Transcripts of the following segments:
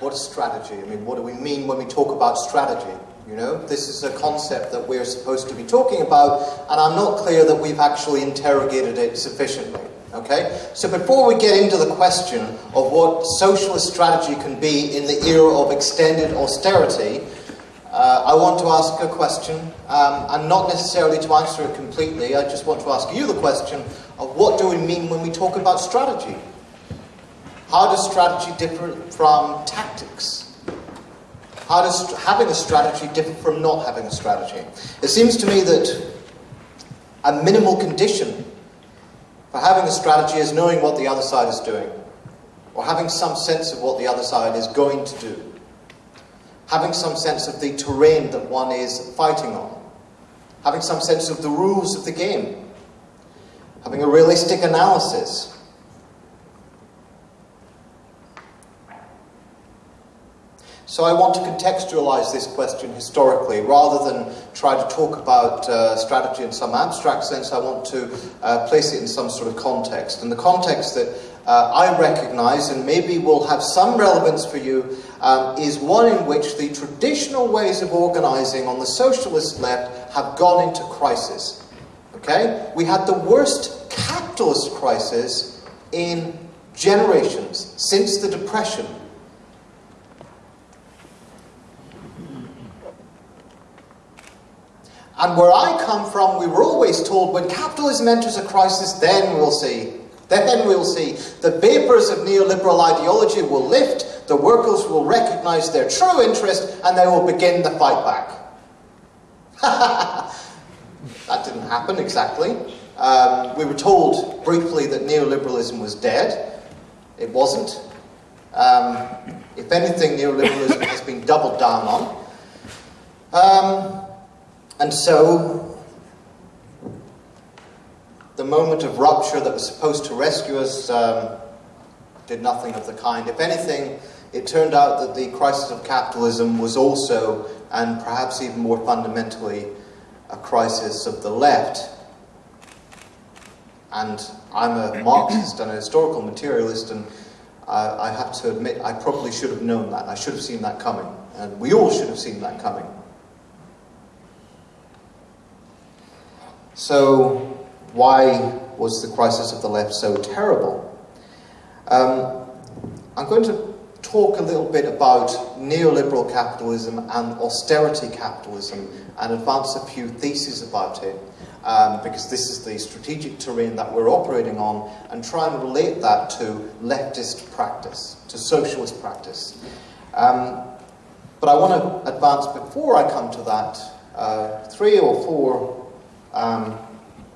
What is strategy? I mean, what do we mean when we talk about strategy? You know, this is a concept that we're supposed to be talking about, and I'm not clear that we've actually interrogated it sufficiently. Okay? So before we get into the question of what socialist strategy can be in the era of extended austerity, uh, I want to ask a question, um, and not necessarily to answer it completely, I just want to ask you the question of what do we mean when we talk about strategy? How does strategy differ from tactics? How does having a strategy differ from not having a strategy? It seems to me that a minimal condition for having a strategy is knowing what the other side is doing, or having some sense of what the other side is going to do having some sense of the terrain that one is fighting on, having some sense of the rules of the game, having a realistic analysis. So I want to contextualize this question historically. Rather than try to talk about uh, strategy in some abstract sense, I want to uh, place it in some sort of context. And the context that uh, I recognize, and maybe will have some relevance for you, um, is one in which the traditional ways of organizing on the socialist left have gone into crisis. Okay? We had the worst capitalist crisis in generations since the Depression. And where I come from, we were always told when capitalism enters a crisis, then we'll see. Then we'll see. The vapors of neoliberal ideology will lift, the workers will recognize their true interest, and they will begin the fight back. that didn't happen exactly. Um, we were told briefly that neoliberalism was dead. It wasn't. Um, if anything, neoliberalism has been doubled down on. Um, and so the moment of rupture that was supposed to rescue us um, did nothing of the kind. If anything, it turned out that the crisis of capitalism was also, and perhaps even more fundamentally, a crisis of the left. And I'm a Marxist and a historical materialist, and I, I have to admit, I probably should have known that. I should have seen that coming. And we all should have seen that coming. So, why was the crisis of the left so terrible? Um, I'm going to talk a little bit about neoliberal capitalism and austerity capitalism and advance a few theses about it. Um, because this is the strategic terrain that we're operating on, and try and relate that to leftist practice, to socialist practice. Um, but I want to advance before I come to that uh, three or four um,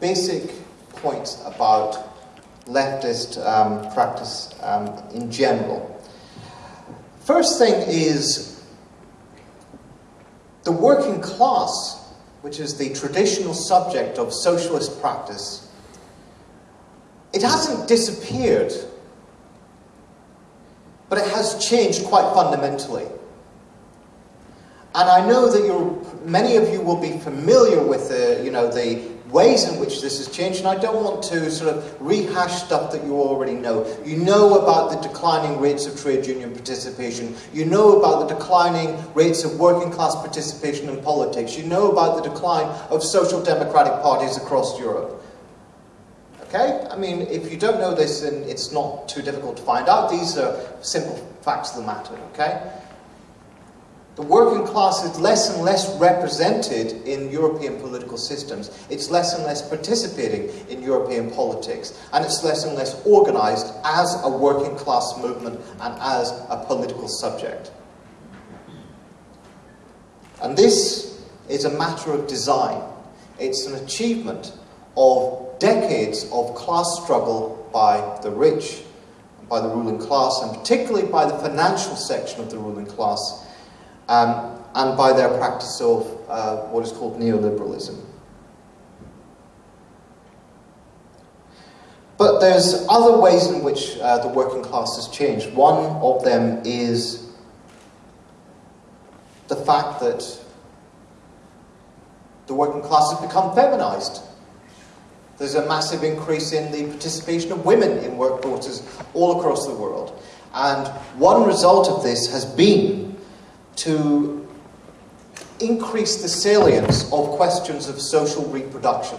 basic points about leftist um, practice um, in general. First thing is the working class, which is the traditional subject of socialist practice, it hasn't disappeared, but it has changed quite fundamentally. And I know that many of you will be familiar with the, you know, the ways in which this has changed, and I don't want to sort of rehash stuff that you already know. You know about the declining rates of trade union participation. You know about the declining rates of working class participation in politics. You know about the decline of social democratic parties across Europe. Okay? I mean, if you don't know this, then it's not too difficult to find out. These are simple facts of the matter, okay? The working class is less and less represented in European political systems. It's less and less participating in European politics. And it's less and less organized as a working class movement and as a political subject. And this is a matter of design. It's an achievement of decades of class struggle by the rich, by the ruling class, and particularly by the financial section of the ruling class um, and by their practice of uh, what is called neoliberalism. But there's other ways in which uh, the working class has changed. One of them is the fact that the working class has become feminized. There's a massive increase in the participation of women in workforces all across the world. And one result of this has been to increase the salience of questions of social reproduction.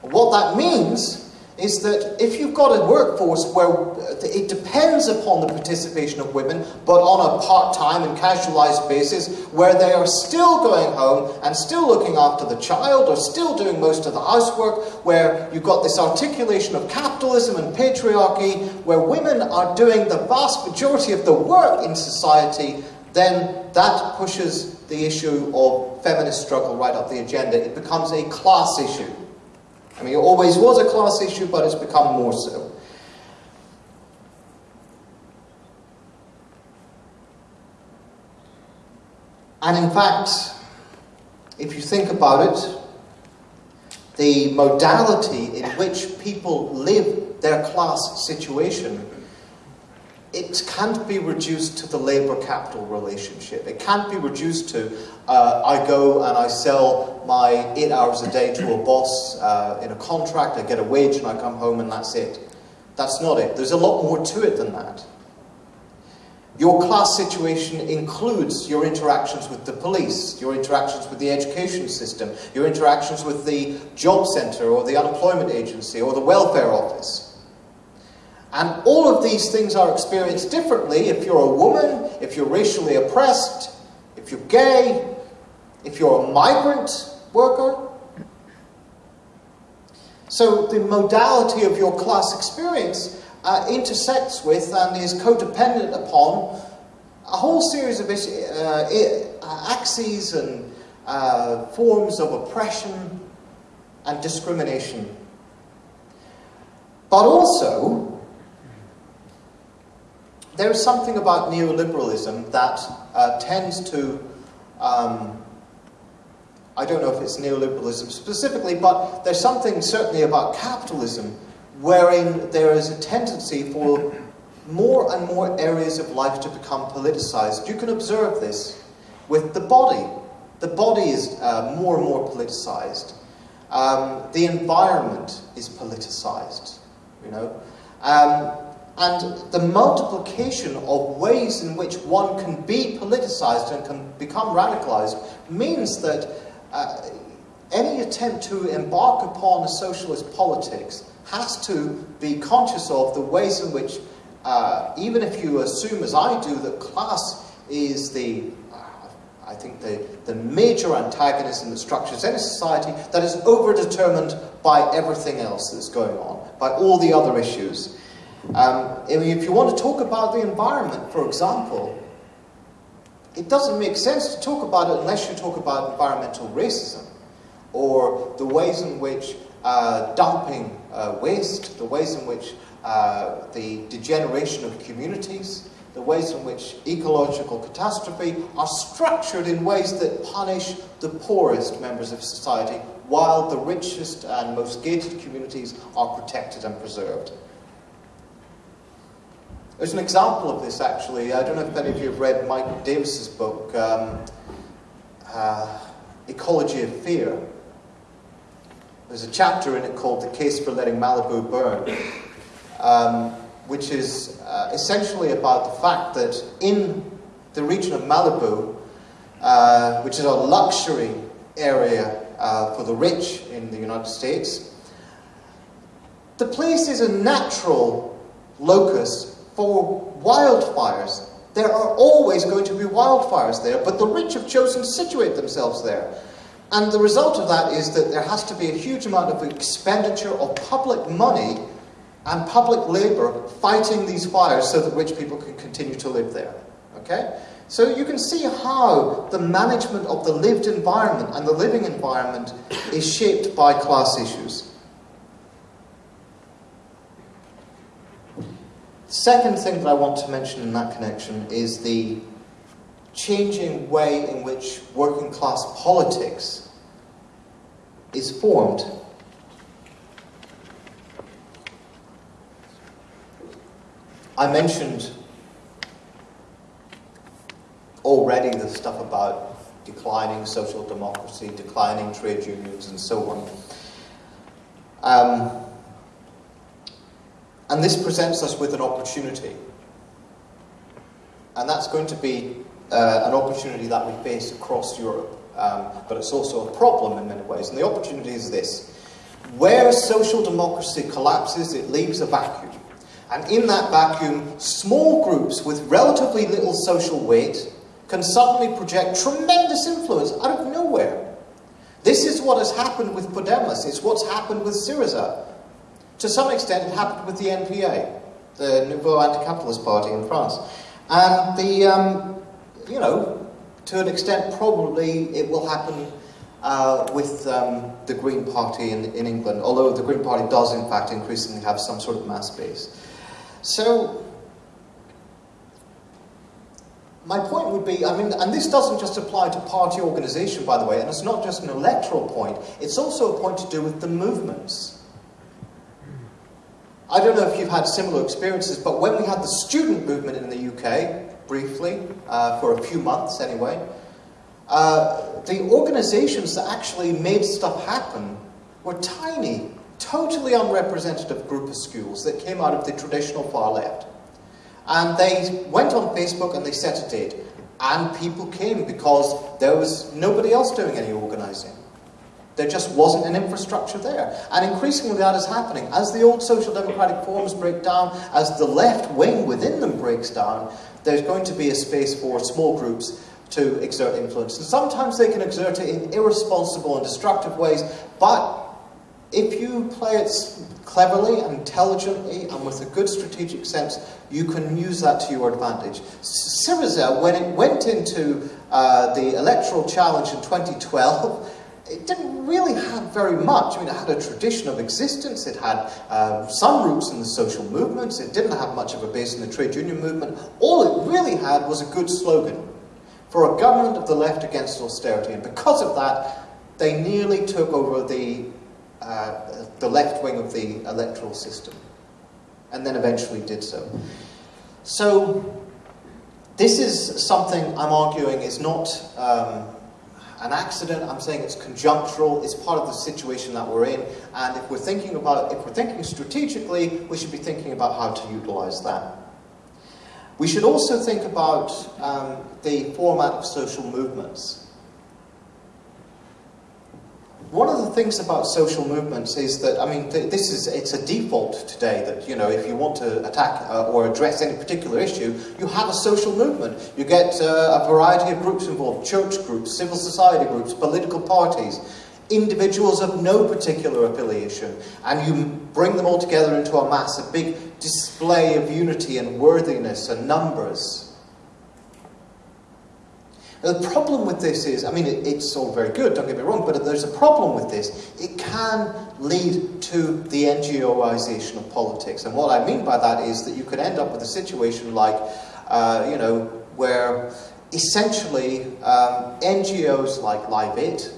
What that means is that if you've got a workforce where uh, it depends upon the participation of women, but on a part-time and casualized basis, where they are still going home and still looking after the child, or still doing most of the housework, where you've got this articulation of capitalism and patriarchy, where women are doing the vast majority of the work in society, then that pushes the issue of feminist struggle right up the agenda. It becomes a class issue. I mean, it always was a class issue, but it's become more so. And in fact, if you think about it, the modality in which people live their class situation it can't be reduced to the labor capital relationship. It can't be reduced to uh, I go and I sell my eight hours a day to a boss uh, in a contract, I get a wage and I come home and that's it. That's not it. There's a lot more to it than that. Your class situation includes your interactions with the police, your interactions with the education system, your interactions with the job centre or the unemployment agency or the welfare office. And all of these things are experienced differently if you're a woman, if you're racially oppressed, if you're gay, if you're a migrant worker. So the modality of your class experience uh, intersects with and is codependent upon a whole series of uh, axes and uh, forms of oppression and discrimination. But also, there is something about neoliberalism that uh, tends to, um, I don't know if it's neoliberalism specifically, but there's something certainly about capitalism wherein there is a tendency for more and more areas of life to become politicized. You can observe this with the body. The body is uh, more and more politicized. Um, the environment is politicized, you know. Um, and the multiplication of ways in which one can be politicized and can become radicalized means that uh, any attempt to embark upon a socialist politics has to be conscious of the ways in which, uh, even if you assume, as I do, that class is the, uh, I think, the, the major antagonism that structures any society, that is overdetermined by everything else that's going on, by all the other issues. Um, if you want to talk about the environment, for example, it doesn't make sense to talk about it unless you talk about environmental racism or the ways in which uh, dumping uh, waste, the ways in which uh, the degeneration of communities, the ways in which ecological catastrophe are structured in ways that punish the poorest members of society while the richest and most gated communities are protected and preserved. There's an example of this actually. I don't know if any of you have read Mike Davis's book, um, uh, Ecology of Fear. There's a chapter in it called The Case for Letting Malibu Burn, um, which is uh, essentially about the fact that in the region of Malibu, uh, which is a luxury area uh, for the rich in the United States, the place is a natural locus for wildfires. There are always going to be wildfires there, but the rich have chosen to situate themselves there. And the result of that is that there has to be a huge amount of expenditure of public money and public labor fighting these fires so that rich people can continue to live there. Okay? So you can see how the management of the lived environment and the living environment is shaped by class issues. Second thing that I want to mention in that connection is the changing way in which working class politics is formed. I mentioned already the stuff about declining social democracy, declining trade unions, and so on. Um, And this presents us with an opportunity. And that's going to be uh, an opportunity that we face across Europe. Um, but it's also a problem in many ways. And the opportunity is this. Where social democracy collapses, it leaves a vacuum. And in that vacuum, small groups with relatively little social weight can suddenly project tremendous influence out of nowhere. This is what has happened with Podemos. It's what's happened with Syriza. To some extent, it happened with the NPA, the Nouveau Anti-Capitalist Party in France. And the, um, you know, to an extent, probably it will happen uh, with um, the Green Party in, in England, although the Green Party does, in fact, increasingly have some sort of mass base. So, my point would be, I mean, and this doesn't just apply to party organisation, by the way, and it's not just an electoral point, it's also a point to do with the movements. I don't know if you've had similar experiences, but when we had the student movement in the UK, briefly, uh, for a few months anyway, uh, the organisations that actually made stuff happen were tiny, totally unrepresentative groupuscules that came out of the traditional far left. And they went on Facebook and they set a date. And people came because there was nobody else doing any organising. There just wasn't an infrastructure there. And increasingly that is happening. As the old social democratic forms break down, as the left wing within them breaks down, there's going to be a space for small groups to exert influence. And sometimes they can exert it in irresponsible and destructive ways, but if you play it cleverly and intelligently and with a good strategic sense, you can use that to your advantage. Syriza, when it went into uh, the electoral challenge in 2012, it didn't really have very much. I mean, it had a tradition of existence. It had uh, some roots in the social movements. It didn't have much of a base in the trade union movement. All it really had was a good slogan for a government of the left against austerity. And because of that, they nearly took over the, uh, the left wing of the electoral system. And then eventually did so. So, this is something I'm arguing is not um, an accident. I'm saying it's conjunctural. It's part of the situation that we're in. And if we're thinking about, if we're thinking strategically, we should be thinking about how to utilize that. We should also think about um, the format of social movements. One of the things about social movements is that, I mean, th this is, it's a default today that, you know, if you want to attack uh, or address any particular issue, you have a social movement. You get uh, a variety of groups involved, church groups, civil society groups, political parties, individuals of no particular affiliation, and you bring them all together into a mass, a big display of unity and worthiness and numbers. Now, the problem with this is, I mean, it, it's all very good, don't get me wrong, but there's a problem with this. It can lead to the NGOization of politics. And what I mean by that is that you could end up with a situation like, uh, you know, where essentially um, NGOs like Live It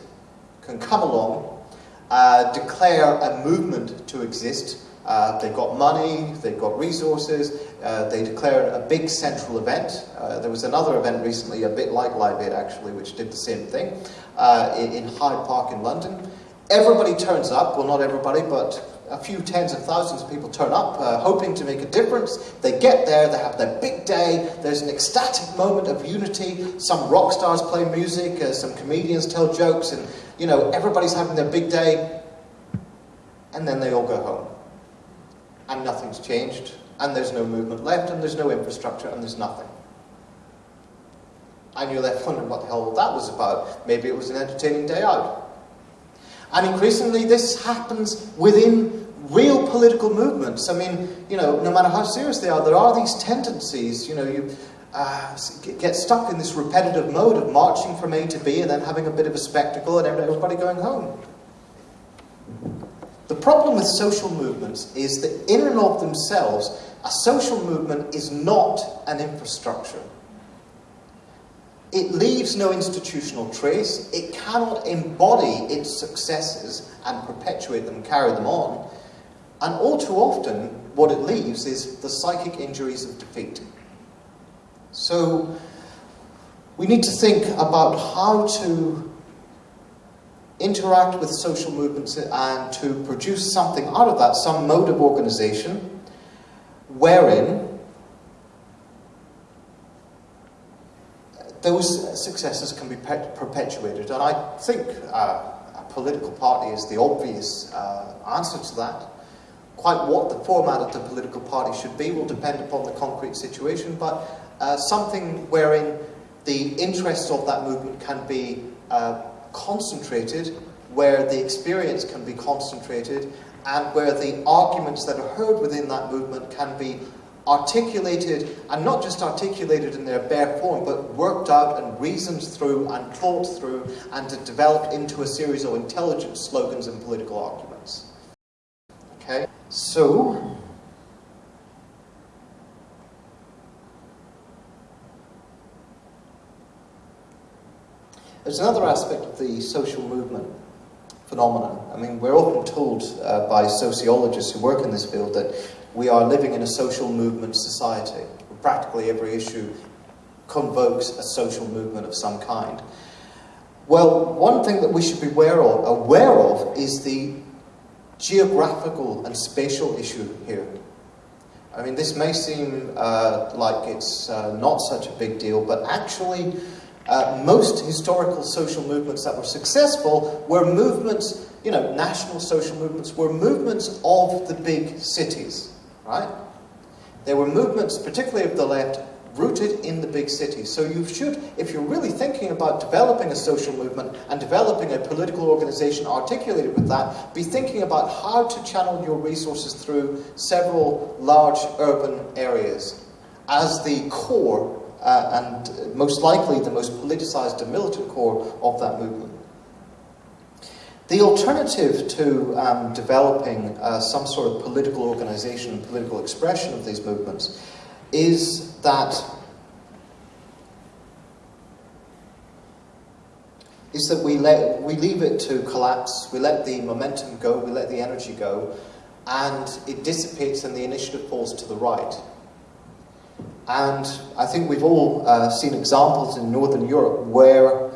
can come along, uh, declare a movement to exist, uh, they've got money, they've got resources, uh, they declare a big central event. Uh, there was another event recently, a bit like Live Aid actually, which did the same thing, uh, in, in, Hyde Park in London. Everybody turns up, well not everybody, but a few tens of thousands of people turn up, uh, hoping to make a difference. They get there, they have their big day, there's an ecstatic moment of unity, some rock stars play music, uh, some comedians tell jokes, and you know, everybody's having their big day, and then they all go home and nothing's changed, and there's no movement left, and there's no infrastructure, and there's nothing. And you're left wondering what the hell that was about. Maybe it was an entertaining day out. And increasingly, this happens within real political movements. I mean, you know, no matter how serious they are, there are these tendencies, you know, you uh, get stuck in this repetitive mode of marching from A to B and then having a bit of a spectacle and everybody going home. The problem with social movements is that in and of themselves, a social movement is not an infrastructure. It leaves no institutional trace. It cannot embody its successes and perpetuate them, carry them on. And all too often, what it leaves is the psychic injuries of defeat. So, we need to think about how to interact with social movements and to produce something out of that, some mode of organization, wherein those successes can be perpetuated. And I think uh, a political party is the obvious uh, answer to that. Quite what the format of the political party should be will depend upon the concrete situation, but uh, something wherein the interests of that movement can be uh, concentrated, where the experience can be concentrated, and where the arguments that are heard within that movement can be articulated, and not just articulated in their bare form, but worked out and reasoned through and thought through and developed into a series of intelligent slogans and political arguments. Okay, so there's another aspect of the social movement phenomenon. I mean, we're often told uh, by sociologists who work in this field that we are living in a social movement society. Practically every issue convokes a social movement of some kind. Well, one thing that we should be aware of, aware of is the geographical and spatial issue here. I mean, this may seem uh, like it's uh, not such a big deal, but actually, uh, most historical social movements that were successful were movements, you know, national social movements, were movements of the big cities right? There were movements, particularly of the left, rooted in the big cities. So you should, if you're really thinking about developing a social movement and developing a political organization articulated with that, be thinking about how to channel your resources through several large urban areas as the core uh, and most likely the most politicized and militant core of that movement. The alternative to um, developing uh, some sort of political organization and political expression of these movements is that is that we let we leave it to collapse, we let the momentum go, we let the energy go, and it dissipates and the initiative falls to the right. And I think we've all uh, seen examples in Northern Europe where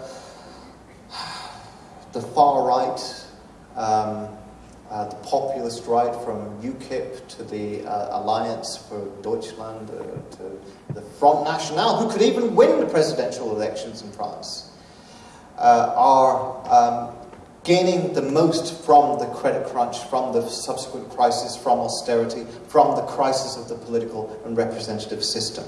the far right, um, uh, the populist right from UKIP to the uh, Alliance for Deutschland uh, to the Front National, who could even win the presidential elections in France, uh, are um, gaining the most from the credit crunch, from the subsequent crisis, from austerity, from the crisis of the political and representative system.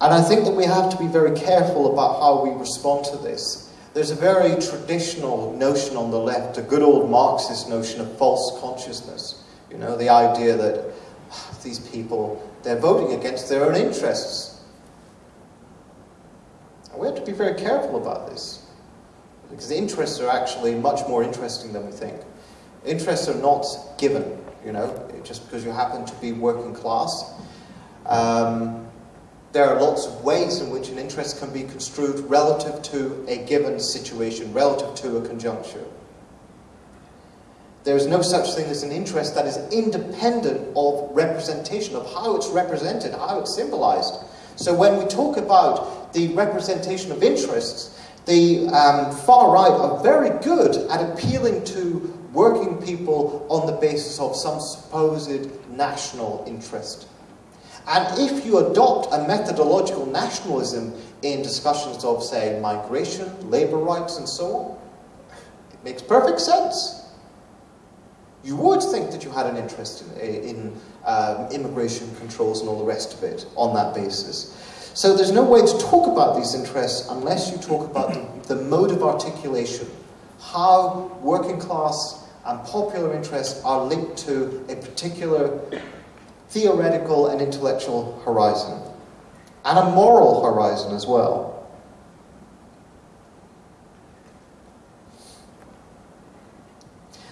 And I think that we have to be very careful about how we respond to this. There's a very traditional notion on the left, a good old Marxist notion of false consciousness. You know, the idea that ah, these people, they're voting against their own interests. And we have to be very careful about this. Because interests are actually much more interesting than we think. Interests are not given, you know, just because you happen to be working class. Um, there are lots of ways in which an interest can be construed relative to a given situation, relative to a conjuncture. There is no such thing as an interest that is independent of representation, of how it's represented, how it's symbolized. So when we talk about the representation of interests, the um, far right are very good at appealing to working people on the basis of some supposed national interest. And if you adopt a methodological nationalism in discussions of, say, migration, labour rights, and so on, it makes perfect sense. You would think that you had an interest in, in um, immigration controls and all the rest of it on that basis. So there's no way to talk about these interests unless you talk about the, the mode of articulation, how working class and popular interests are linked to a particular theoretical and intellectual horizon, and a moral horizon as well.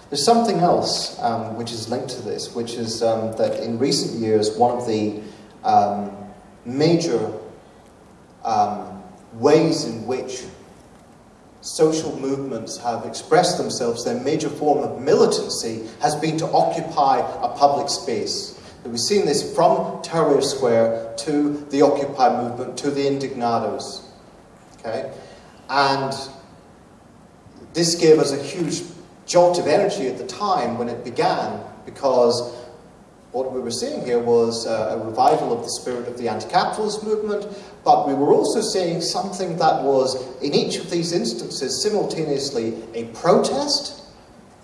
There's something else um, which is linked to this, which is um, that in recent years, one of the um, major um, ways in which social movements have expressed themselves, their major form of militancy, has been to occupy a public space. We've seen this from Tahrir Square to the Occupy movement to the Indignados. Okay? And this gave us a huge jolt of energy at the time when it began because what we were seeing here was uh, a revival of the spirit of the anti-capitalist movement, but we were also seeing something that was, in each of these instances, simultaneously a protest,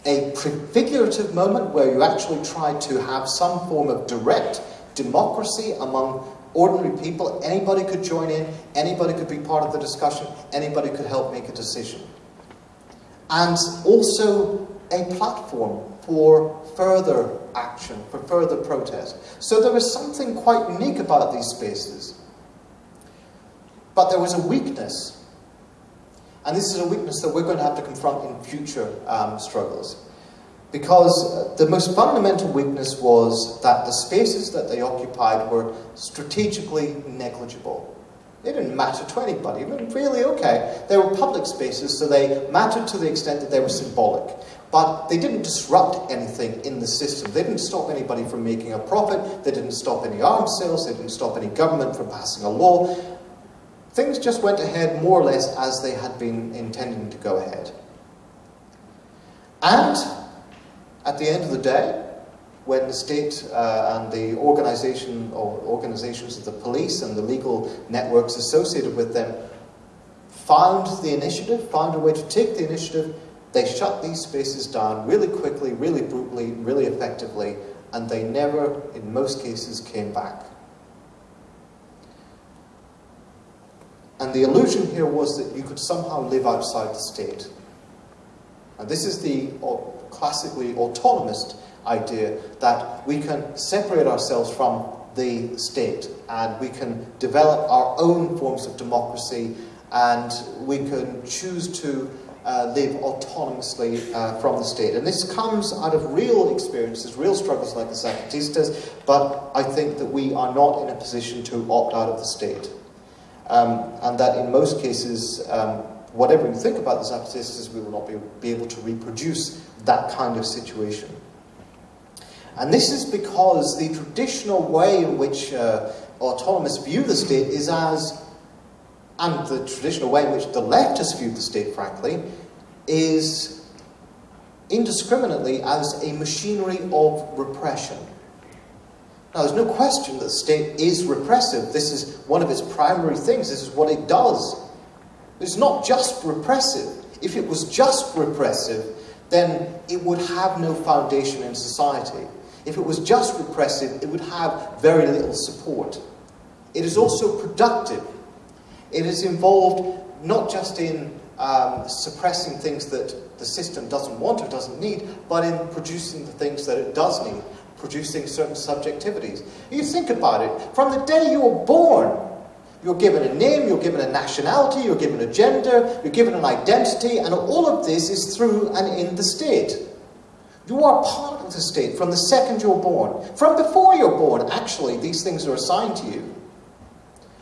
a prefigurative moment where you actually tried to have some form of direct democracy among ordinary people. Anybody could join in, anybody could be part of the discussion, anybody could help make a decision. And also a platform for further action, for further protest. So there was something quite unique about these spaces. But there was a weakness. And this is a weakness that we're going to have to confront in future um, struggles. Because the most fundamental weakness was that the spaces that they occupied were strategically negligible. They didn't matter to anybody. They were really okay. They were public spaces, so they mattered to the extent that they were symbolic. But they didn't disrupt anything in the system. They didn't stop anybody from making a profit. They didn't stop any arms sales. They didn't stop any government from passing a law. Things just went ahead more or less as they had been intending to go ahead. And at the end of the day, when the state uh, and the organization or organizations of the police and the legal networks associated with them found the initiative, found a way to take the initiative, they shut these spaces down really quickly, really brutally, really effectively, and they never, in most cases, came back. And the illusion here was that you could somehow live outside the state. And this is the classically autonomist idea that we can separate ourselves from the state and we can develop our own forms of democracy and we can choose to uh, live autonomously uh, from the state. And this comes out of real experiences, real struggles like the Zapatistas, but I think that we are not in a position to opt out of the state. Um, and that in most cases, um, whatever you think about the Zapatistas, we will not be, be able to reproduce that kind of situation. And this is because the traditional way in which uh, autonomists view the state is as, and the traditional way in which the leftists view the state, frankly, is indiscriminately as a machinery of repression. Now, there's no question that the state is repressive. This is one of its primary things. This is what it does. It's not just repressive. If it was just repressive, then it would have no foundation in society. If it was just repressive, it would have very little support. It is also productive. It is involved not just in um, suppressing things that the system doesn't want or doesn't need, but in producing the things that it does need, producing certain subjectivities. You think about it, from the day you were born, you're given a name, you're given a nationality, you're given a gender, you're given an identity, and all of this is through and in the state. You are part of the state from the second you're born. From before you're born, actually, these things are assigned to you.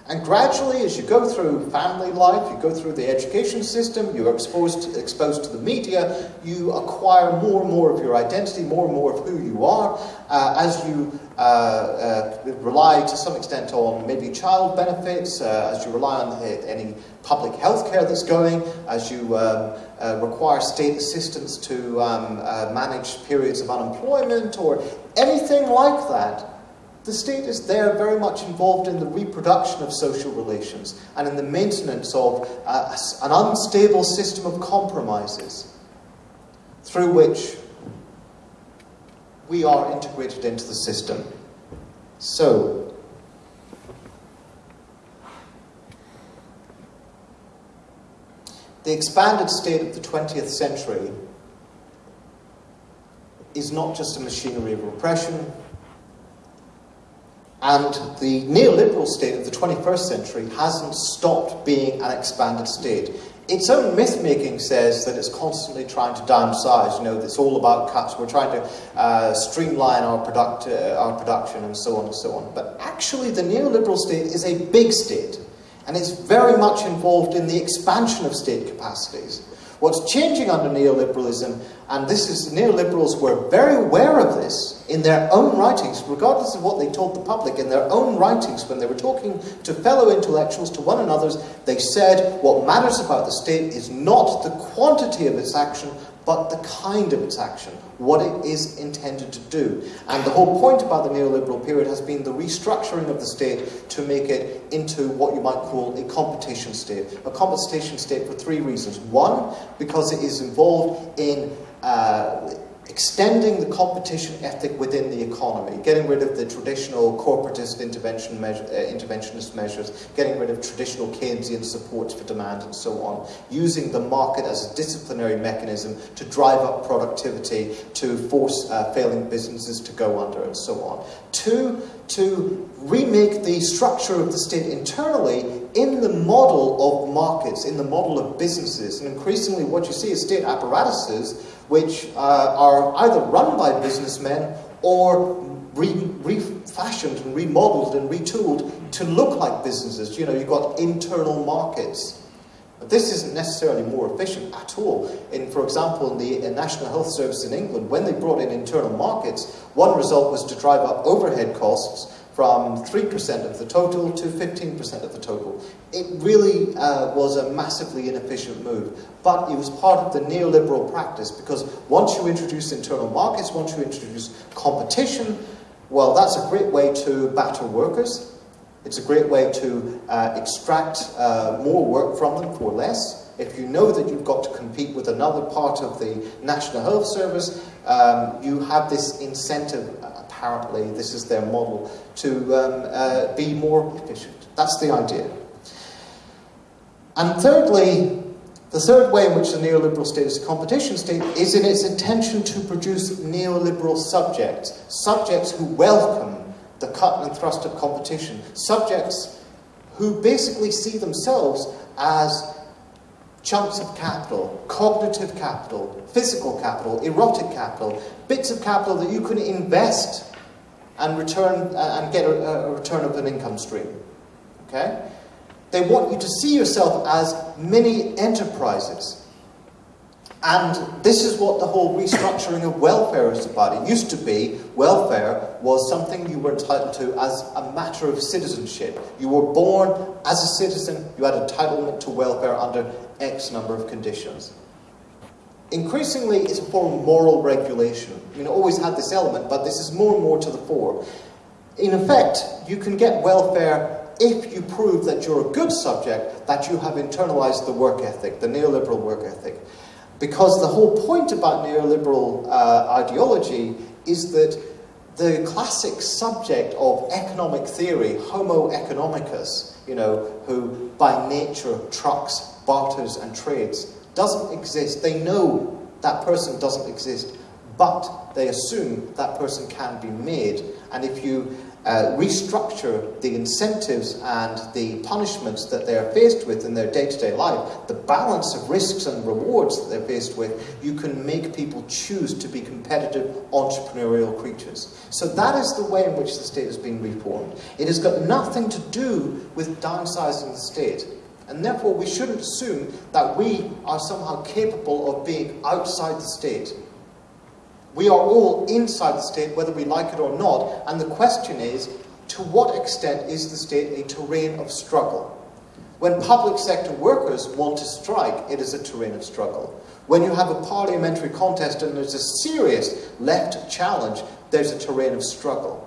And gradually, as you go through family life, you go through the education system, you're exposed to, exposed to the media, you acquire more and more of your identity, more and more of who you are, uh, as you uh, uh, rely to some extent on maybe child benefits, uh, as you rely on any public health care that's going, as you um, uh, require state assistance to um, uh, manage periods of unemployment, or anything like that the state is there very much involved in the reproduction of social relations and in the maintenance of uh, an unstable system of compromises through which we are integrated into the system. So, the expanded state of the 20th century is not just a machinery of repression, and the neoliberal state of the 21st century hasn't stopped being an expanded state. Its own myth making says that it's constantly trying to downsize. You know, it's all about cuts. We're trying to uh, streamline our, product, uh, our production and so on and so on. But actually, the neoliberal state is a big state, and it's very much involved in the expansion of state capacities. What's changing under neoliberalism, and this is neoliberals were very aware of this in their own writings, regardless of what they told the public, in their own writings, when they were talking to fellow intellectuals, to one another, they said what matters about the state is not the quantity of its action, but the kind of its action, what it is intended to do. And the whole point about the neoliberal period has been the restructuring of the state to make it into what you might call a competition state. A competition state for three reasons. One, because it is involved in uh, extending the competition ethic within the economy, getting rid of the traditional corporatist intervention measure, uh, interventionist measures, getting rid of traditional Keynesian supports for demand and so on, using the market as a disciplinary mechanism to drive up productivity, to force uh, failing businesses to go under and so on. Two, to remake the structure of the state internally in the model of markets, in the model of businesses. And increasingly what you see is state apparatuses which uh, are either run by businessmen or re refashioned and remodeled and retooled to look like businesses. You know, you've got internal markets. But this isn't necessarily more efficient at all. In, for example, in the National Health Service in England, when they brought in internal markets, one result was to drive up overhead costs from 3% of the total to 15% of the total. It really uh, was a massively inefficient move, but it was part of the neoliberal practice because once you introduce internal markets, once you introduce competition, well, that's a great way to batter workers. It's a great way to uh, extract uh, more work from them for less. If you know that you've got to compete with another part of the National Health Service, um, you have this incentive apparently this is their model, to um, uh, be more efficient. That's the idea. And thirdly, the third way in which the neoliberal state is a competition state is in its intention to produce neoliberal subjects, subjects who welcome the cut and thrust of competition, subjects who basically see themselves as chunks of capital, cognitive capital, physical capital, erotic capital, bits of capital that you can invest and return uh, and get a, a return of an income stream. Okay? They want you to see yourself as mini enterprises. And this is what the whole restructuring of welfare is about. It used to be welfare was something you were entitled to as a matter of citizenship. You were born as a citizen, you had entitlement to welfare under X number of conditions. Increasingly, it's a form of moral regulation. Mean, it always had this element, but this is more and more to the fore. In effect, you can get welfare if you prove that you're a good subject, that you have internalized the work ethic, the neoliberal work ethic. Because the whole point about neoliberal uh, ideology is that the classic subject of economic theory, Homo economicus, you know, who by nature trucks, barters, and trades, doesn't exist. They know that person doesn't exist, but they assume that person can be made. And if you uh, restructure the incentives and the punishments that they're faced with in their day to day life, the balance of risks and rewards that they're faced with, you can make people choose to be competitive, entrepreneurial creatures. So that is the way in which the state has been reformed. It has got nothing to do with downsizing the state. And therefore, we shouldn't assume that we are somehow capable of being outside the state. We are all inside the state, whether we like it or not. And the question is, to what extent is the state a terrain of struggle? When public sector workers want to strike, it is a terrain of struggle. When you have a parliamentary contest and there's a serious left challenge, there's a terrain of struggle.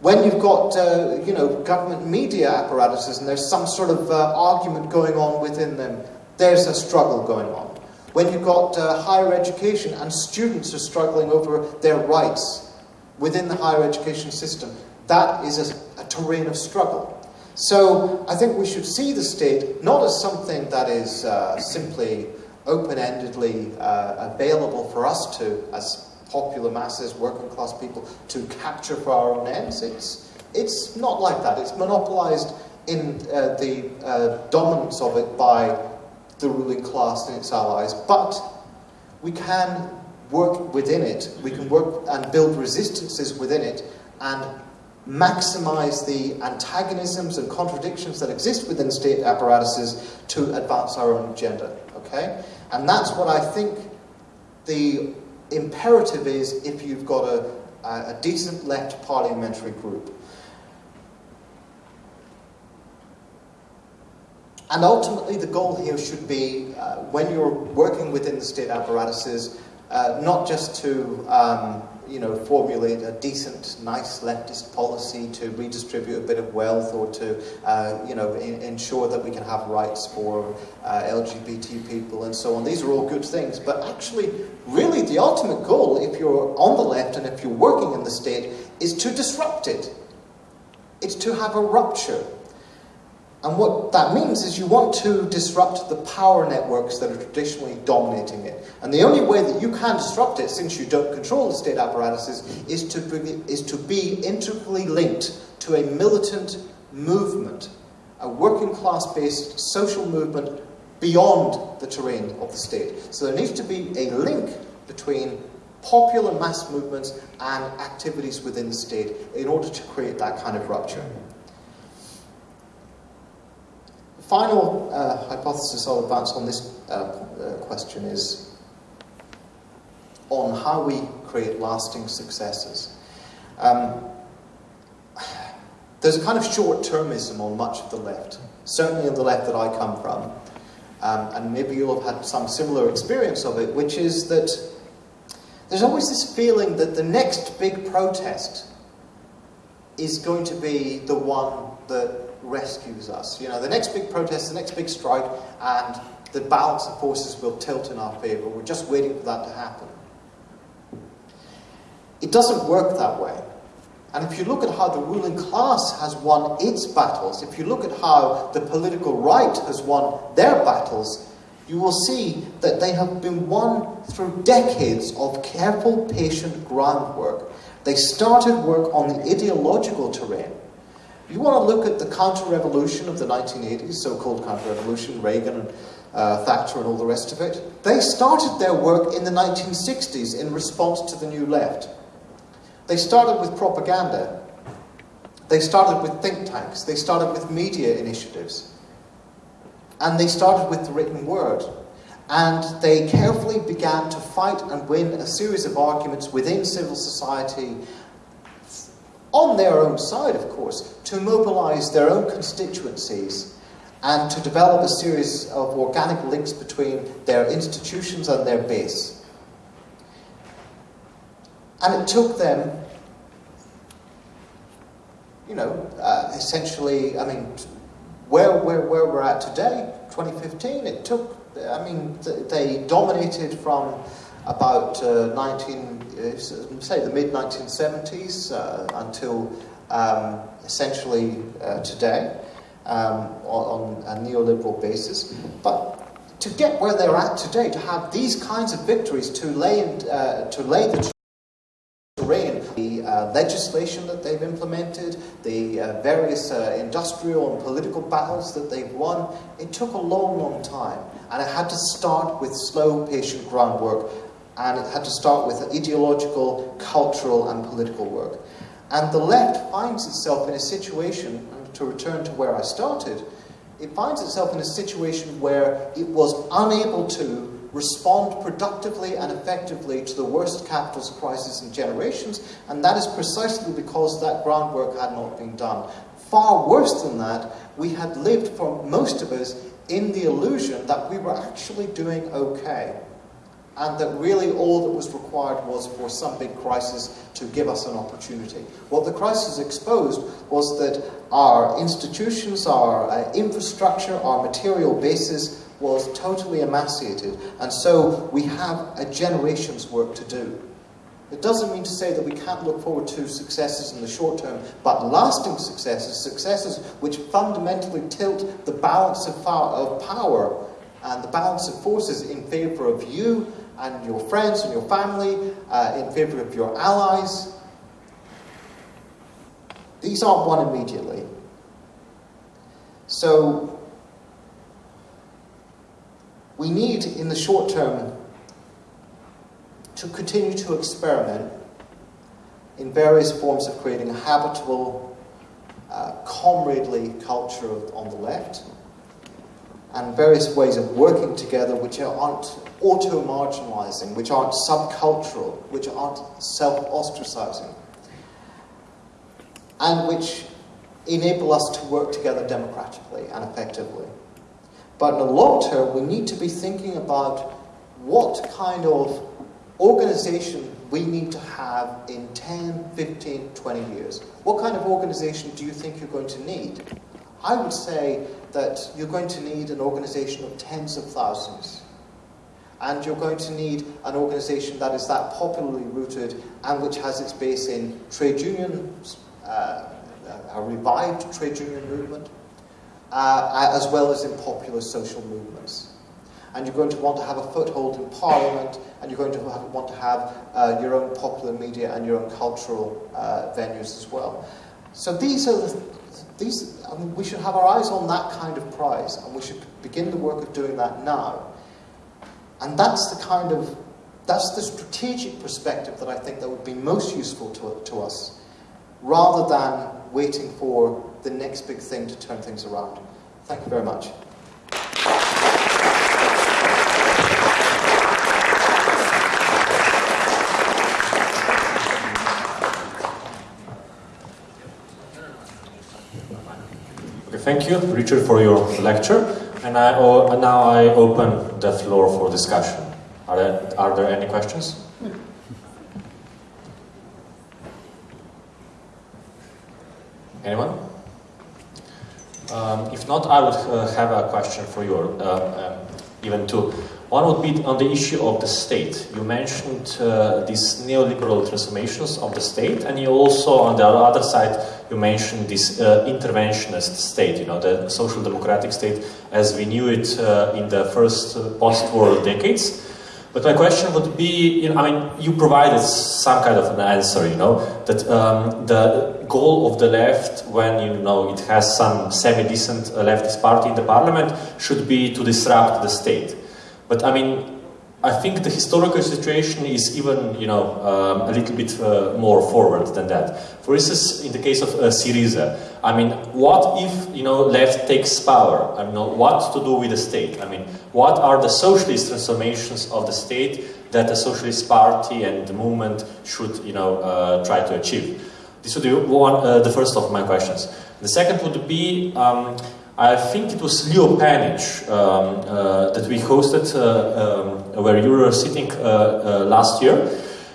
When you've got, uh, you know, government media apparatuses and there's some sort of uh, argument going on within them, there's a struggle going on. When you've got uh, higher education and students are struggling over their rights within the higher education system, that is a, a terrain of struggle. So I think we should see the state not as something that is uh, simply open-endedly uh, available for us to, as popular masses, working class people, to capture for our own ends. It's, it's not like that. It's monopolized in uh, the uh, dominance of it by the ruling class and its allies, but we can work within it. We can work and build resistances within it and maximize the antagonisms and contradictions that exist within state apparatuses to advance our own agenda. Okay? And that's what I think the imperative is if you've got a, a decent left parliamentary group. And ultimately, the goal here should be, uh, when you're working within the state apparatuses, uh, not just to um, you know, formulate a decent, nice leftist policy to redistribute a bit of wealth or to, uh, you know, in, ensure that we can have rights for uh, LGBT people and so on. These are all good things. But actually, really, the ultimate goal, if you're on the left and if you're working in the state, is to disrupt it. It's to have a rupture. And what that means is you want to disrupt the power networks that are traditionally dominating it. And the only way that you can disrupt it, since you don't control the state apparatuses, is to is to be integrally linked to a militant movement, a working class based social movement beyond the terrain of the state. So there needs to be a link between popular mass movements and activities within the state in order to create that kind of rupture final uh, hypothesis I'll advance on this uh, uh, question is on how we create lasting successes. Um, there's a kind of short-termism on much of the left, certainly on the left that I come from, um, and maybe you'll have had some similar experience of it, which is that there's always this feeling that the next big protest is going to be the one that rescues us. You know, the next big protest, the next big strike, and the balance of forces will tilt in our favour. We're just waiting for that to happen. It doesn't work that way. And if you look at how the ruling class has won its battles, if you look at how the political right has won their battles, you will see that they have been won through decades of careful, patient groundwork. They started work on the ideological terrain. You want to look at the counter-revolution of the 1980s, so-called counter-revolution, Reagan and uh, Thatcher and all the rest of it. They started their work in the 1960s in response to the New Left. They started with propaganda. They started with think tanks. They started with media initiatives. And they started with the written word. And they carefully began to fight and win a series of arguments within civil society on their own side, of course, to mobilize their own constituencies and to develop a series of organic links between their institutions and their base. And it took them, you know, uh, essentially, I mean, where, where, where we're at today, 2015, it took, I mean, they dominated from about uh, 19, uh, say the mid 1970s uh, until um, essentially uh, today um, on, a neoliberal basis. But to get where they're at today, to have these kinds of victories, to lay, in, uh, to lay the terrain, the uh, legislation that they've implemented, the uh, various uh, industrial and political battles that they've won, it took a long, long time. And it had to start with slow, patient groundwork and it had to start with ideological, cultural, and political work. And the left finds itself in a situation, to return to where I started, it finds itself in a situation where it was unable to respond productively and effectively to the worst capitalist crisis in generations, and that is precisely because that groundwork had not been done. Far worse than that, we had lived for most of us in the illusion that we were actually doing okay and that really all that was required was for some big crisis to give us an opportunity. What the crisis exposed was that our institutions, our uh, infrastructure, our material basis was totally emaciated, and so we have a generation's work to do. It doesn't mean to say that we can't look forward to successes in the short term, but lasting successes, successes which fundamentally tilt the balance of power and the balance of forces in favor of you and your friends and your family, uh, in favor of your allies. These aren't won immediately. So, we need, in the short term, to continue to experiment in various forms of creating a habitable, uh, comradely culture on the left, and various ways of working together which aren't auto-marginalizing, which aren't subcultural, which aren't self-ostracizing, and which enable us to work together democratically and effectively. But in the long term, we need to be thinking about what kind of organization we need to have in 10, 15, 20 years. What kind of organization do you think you're going to need? I would say that you're going to need an organization of tens of thousands. And you're going to need an organization that is that popularly rooted and which has its base in trade unions, uh, a revived trade union movement, uh, as well as in popular social movements. And you're going to want to have a foothold in Parliament, and you're going to have, want to have uh, your own popular media and your own cultural uh, venues as well. So these are the, these, I mean, we should have our eyes on that kind of prize, and we should begin the work of doing that now. And that's the kind of, that's the strategic perspective that I think that would be most useful to, to us, rather than waiting for the next big thing to turn things around. Thank you very much. Okay, thank you, Richard, for your lecture. And I, now I open the floor for discussion. Are there, are there any questions? Anyone? Um, if not, I would uh, have a question for you, uh, um, even two. One would be on the issue of the state. You mentioned uh, these neoliberal transformations of the state, and you also, on the other side, you mentioned this uh, interventionist state, you know, the social democratic state as we knew it uh, in the first uh, post-war decades. But my question would be, you know, I mean, you provided some kind of an answer, you know, that um, the goal of the left, when you know it has some semi-decent leftist party in the parliament, should be to disrupt the state. But I mean, I think the historical situation is even, you know, um, a little bit uh, more forward than that. For instance, in the case of uh, Syriza, I mean, what if, you know, left takes power? I mean, what to do with the state? I mean, what are the socialist transformations of the state that the Socialist Party and the movement should, you know, uh, try to achieve? This would be one, uh, the first of my questions. The second would be, um, I think it was Leo Panitch um, uh, that we hosted uh, um, where you were sitting uh, uh, last year.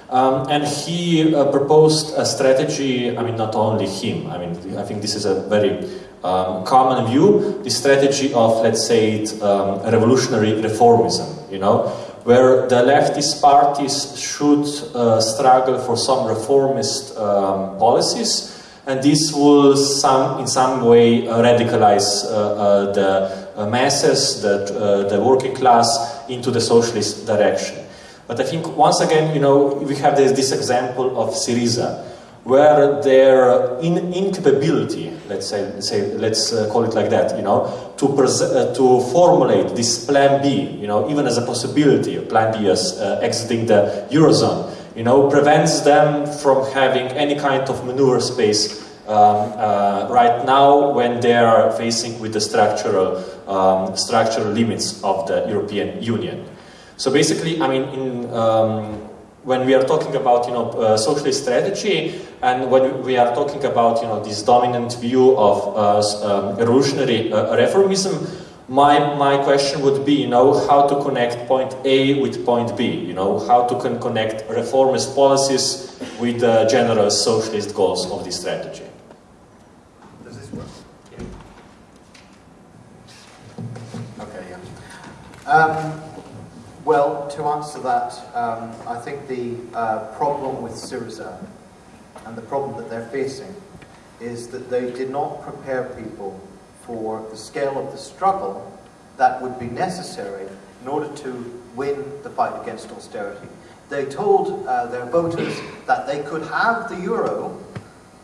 Um, and he uh, proposed a strategy, I mean, not only him, I mean, I think this is a very um, common view, the strategy of, let's say, it, um, revolutionary reformism, you know, where the leftist parties should uh, struggle for some reformist um, policies and this will some, in some way uh, radicalize uh, uh, the masses, the, the working class into the socialist direction. But I think once again, you know, we have this, this example of Syriza, where their in, incapability, let's say, let's, say, let's uh, call it like that, you know, to, uh, to formulate this plan B, you know, even as a possibility, plan B as uh, exiting the Eurozone, you know, prevents them from having any kind of maneuver space um, uh, right now when they are facing with the structural, um, structural limits of the European Union. So basically, I mean, in, um, when we are talking about, you know, uh, socialist strategy, and when we are talking about, you know, this dominant view of uh, um, revolutionary uh, reformism, my, my question would be, you know, how to connect point A with point B, you know, how to con connect reformist policies with the general socialist goals of this strategy. Does this work? Okay, yeah. Um, well, to answer that, um, I think the uh, problem with Syriza and the problem that they're facing is that they did not prepare people for the scale of the struggle that would be necessary in order to win the fight against austerity. They told uh, their voters that they could have the euro,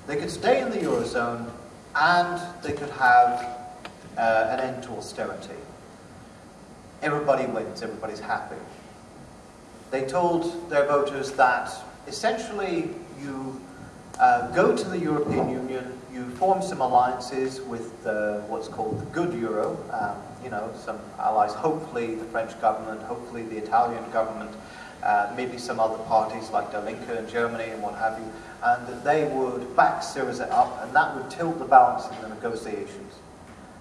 they could stay in the eurozone, and they could have uh, an end to austerity. Everybody wins, everybody's happy. They told their voters that essentially you uh, go to the European Union, you form some alliances with uh, what's called the good euro, um, you know, some allies, hopefully the French government, hopefully the Italian government, uh, maybe some other parties like Der Linke in Germany and what have you, and that they would back Syriza up and that would tilt the balance in the negotiations.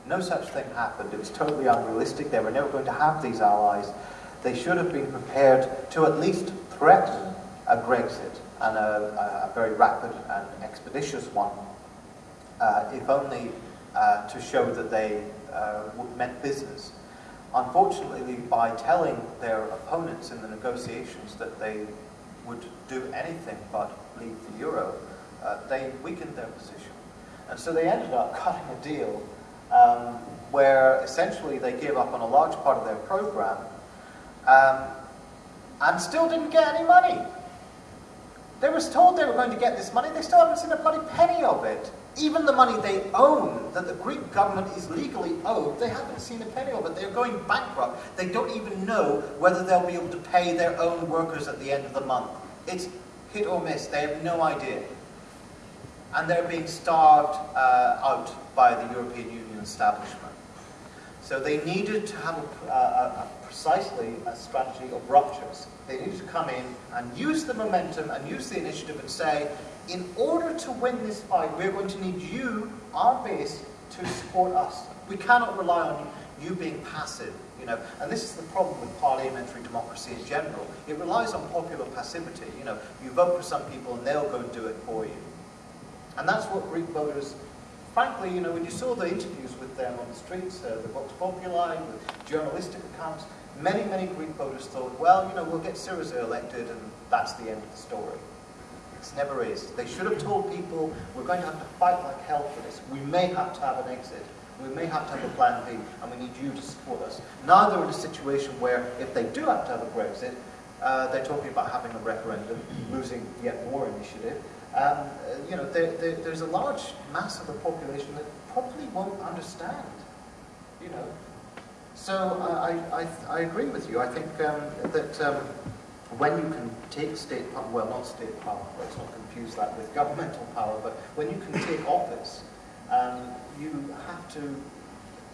No such thing happened. It was totally unrealistic. They were never going to have these allies. They should have been prepared to at least threaten a Grexit and a, a very rapid and expeditious one, if only uh, to show that they uh, meant business. Unfortunately, by telling their opponents in the negotiations that they would do anything but leave the euro, uh, they weakened their position. And so they ended up cutting a deal um, where essentially they gave up on a large part of their program um, and still didn't get any money. They were told they were going to get this money, they still haven't seen a bloody penny of it. Even the money they own, that the Greek government is legally owed, they haven't seen a penny of it. They're going bankrupt. They don't even know whether they'll be able to pay their own workers at the end of the month. It's hit or miss. They have no idea. And they're being starved uh, out by the European Union establishment. So they needed to have a, a, a precisely a strategy of ruptures. They needed to come in and use the momentum and use the initiative and say, in order to win this fight, we're going to need you, our base, to support us. We cannot rely on you being passive, you know. And this is the problem with parliamentary democracy in general. It relies on popular passivity. You know, you vote for some people and they'll go and do it for you. And that's what Greek voters, frankly, you know, when you saw the interviews with them on the streets, uh, the Vox Populi, the journalistic accounts, many, many Greek voters thought, well, you know, we'll get Syriza elected and that's the end of the story. It never is. They should have told people, we're going to have to fight like hell for this. We may have to have an exit. We may have to have a plan B, and we need you to support us. Now they're in a situation where if they do have to have a Grexit, uh, they're talking about having a referendum, losing yet more initiative. Um, uh, you know, there, there, there's a large mass of the population that probably won't understand. You know, so I, I, I agree with you. I think um, that um, when you can take state power, well, not state power, let's not confuse that with governmental power, but when you can take office, um, you have to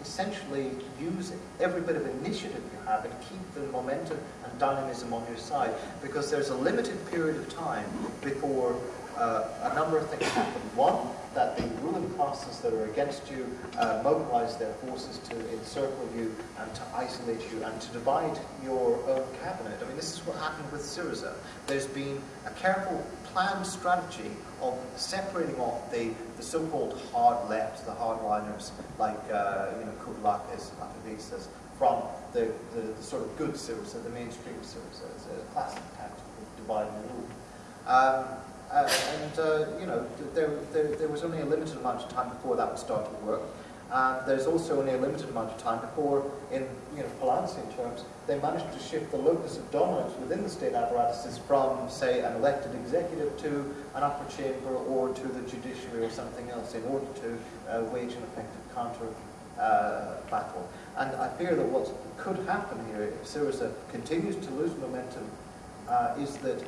essentially use every bit of initiative you have and keep the momentum and dynamism on your side because there's a limited period of time before uh, a number of things happen. One, that the ruling classes that are against you uh, mobilize their forces to encircle you and to isolate you and to divide your own cabinet. I mean, this is what happened with Syriza. There's been a careful planned strategy of separating off the, the so-called hard left, the hardliners like uh, you know, Kouvelakis, Lapavitsas, from the, the, the, sort of good Syriza, the mainstream Syriza. It's a classic tactic of divide and rule. Um, uh, and, uh, you know, there, there, there, was only a limited amount of time before that would start to work. And there's also only a limited amount of time before, in you know, Poulantzian terms, they managed to shift the locus of dominance within the state apparatuses from, say, an elected executive to an upper chamber or to the judiciary or something else in order to uh, wage an effective counter uh, battle. And I fear that what could happen here if Syriza continues to lose momentum uh, is that